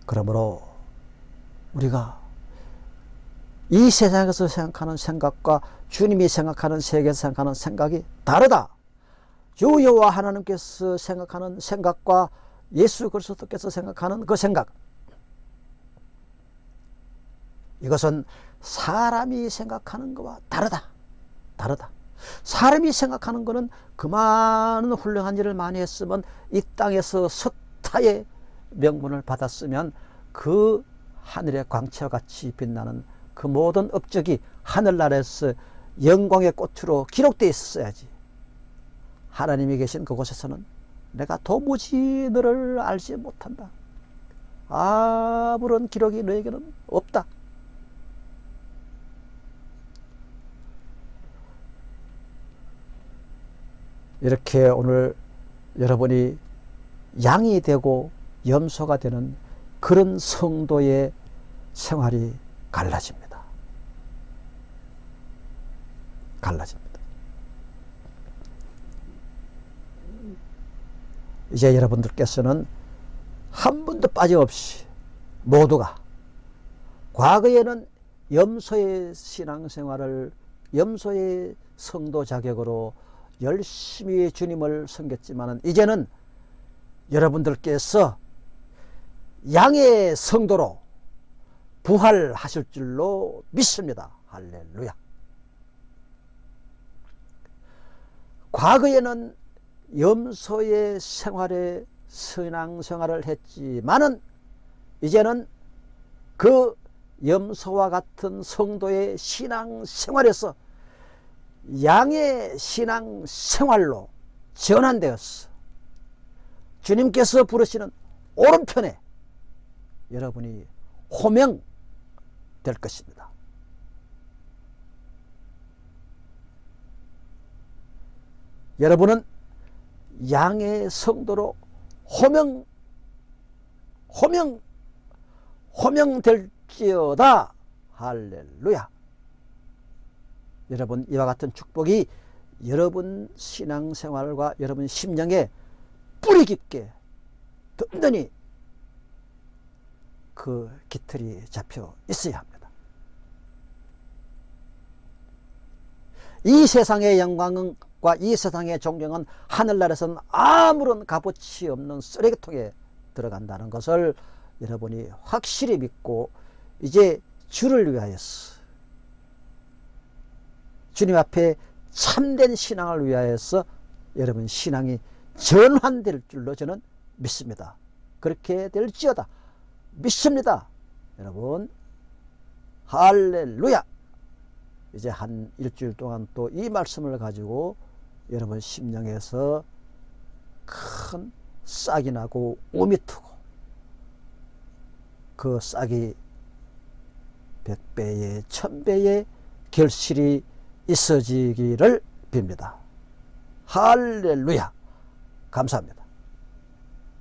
그러므로 우리가 이 세상에서 생각하는 생각과 주님이 생각하는 세계에서 생각하는 생각이 다르다. 주 여호와 하나님께서 생각하는 생각과 예수 그리스도께서 생각하는 그 생각 이것은 사람이 생각하는 것과 다르다. 다르다. 사람이 생각하는 것은 그 많은 훌륭한 일을 많이 했으면 이 땅에서 서타의 명분을 받았으면 그 하늘의 광채와 같이 빛나는 그 모든 업적이 하늘나라에서 영광의 꽃으로 기록되어 있어야지. 하나님이 계신 그곳에서는 내가 도무지 너를 알지 못한다. 아무런 기록이 너에게는 없다 이렇게 오늘 여러분이 양이 되고 염소가 되는 그런 성도의 생활이 갈라집니다. 갈라집니다. 이제 여러분들께서는 한 분도 빠짐없이 모두가 과거에는 염소의 신앙생활을 염소의 성도 자격으로 열심히 주님을 섬겼지만 이제는 여러분들께서 양의 성도로 부활하실 줄로 믿습니다. 할렐루야. 과거에는 염소의 생활에 신앙생활을 했지만은 이제는 그 염소와 같은 성도의 신앙생활에서 양의 신앙 생활로 전환되었어. 주님께서 부르시는 오른편에 여러분이 호명 될 것입니다. 여러분은 양의 성도로 호명 호명 호명될지어다 할렐루야 여러분 이와 같은 축복이 여러분 신앙생활과 여러분 심령에 뿌리 깊게 든든히 그 깃털이 잡혀 있어야 합니다. 이 세상의 영광과 이 세상의 존경은 하늘나라에서는 아무런 값어치 없는 쓰레기통에 들어간다는 것을 여러분이 확실히 믿고 이제 주를 위하여서 주님 앞에 참된 신앙을 위하여서 여러분 신앙이 전환될 줄로 저는 믿습니다. 그렇게 될지어다. 믿습니다. 여러분 할렐루야 이제 한 일주일 동안 또 이 말씀을 가지고 여러분 심령에서 큰 싹이 나고 오미 트고 그 싹이 백배의 천배의 결실이 있어지기를 빕니다. 할렐루야 감사합니다.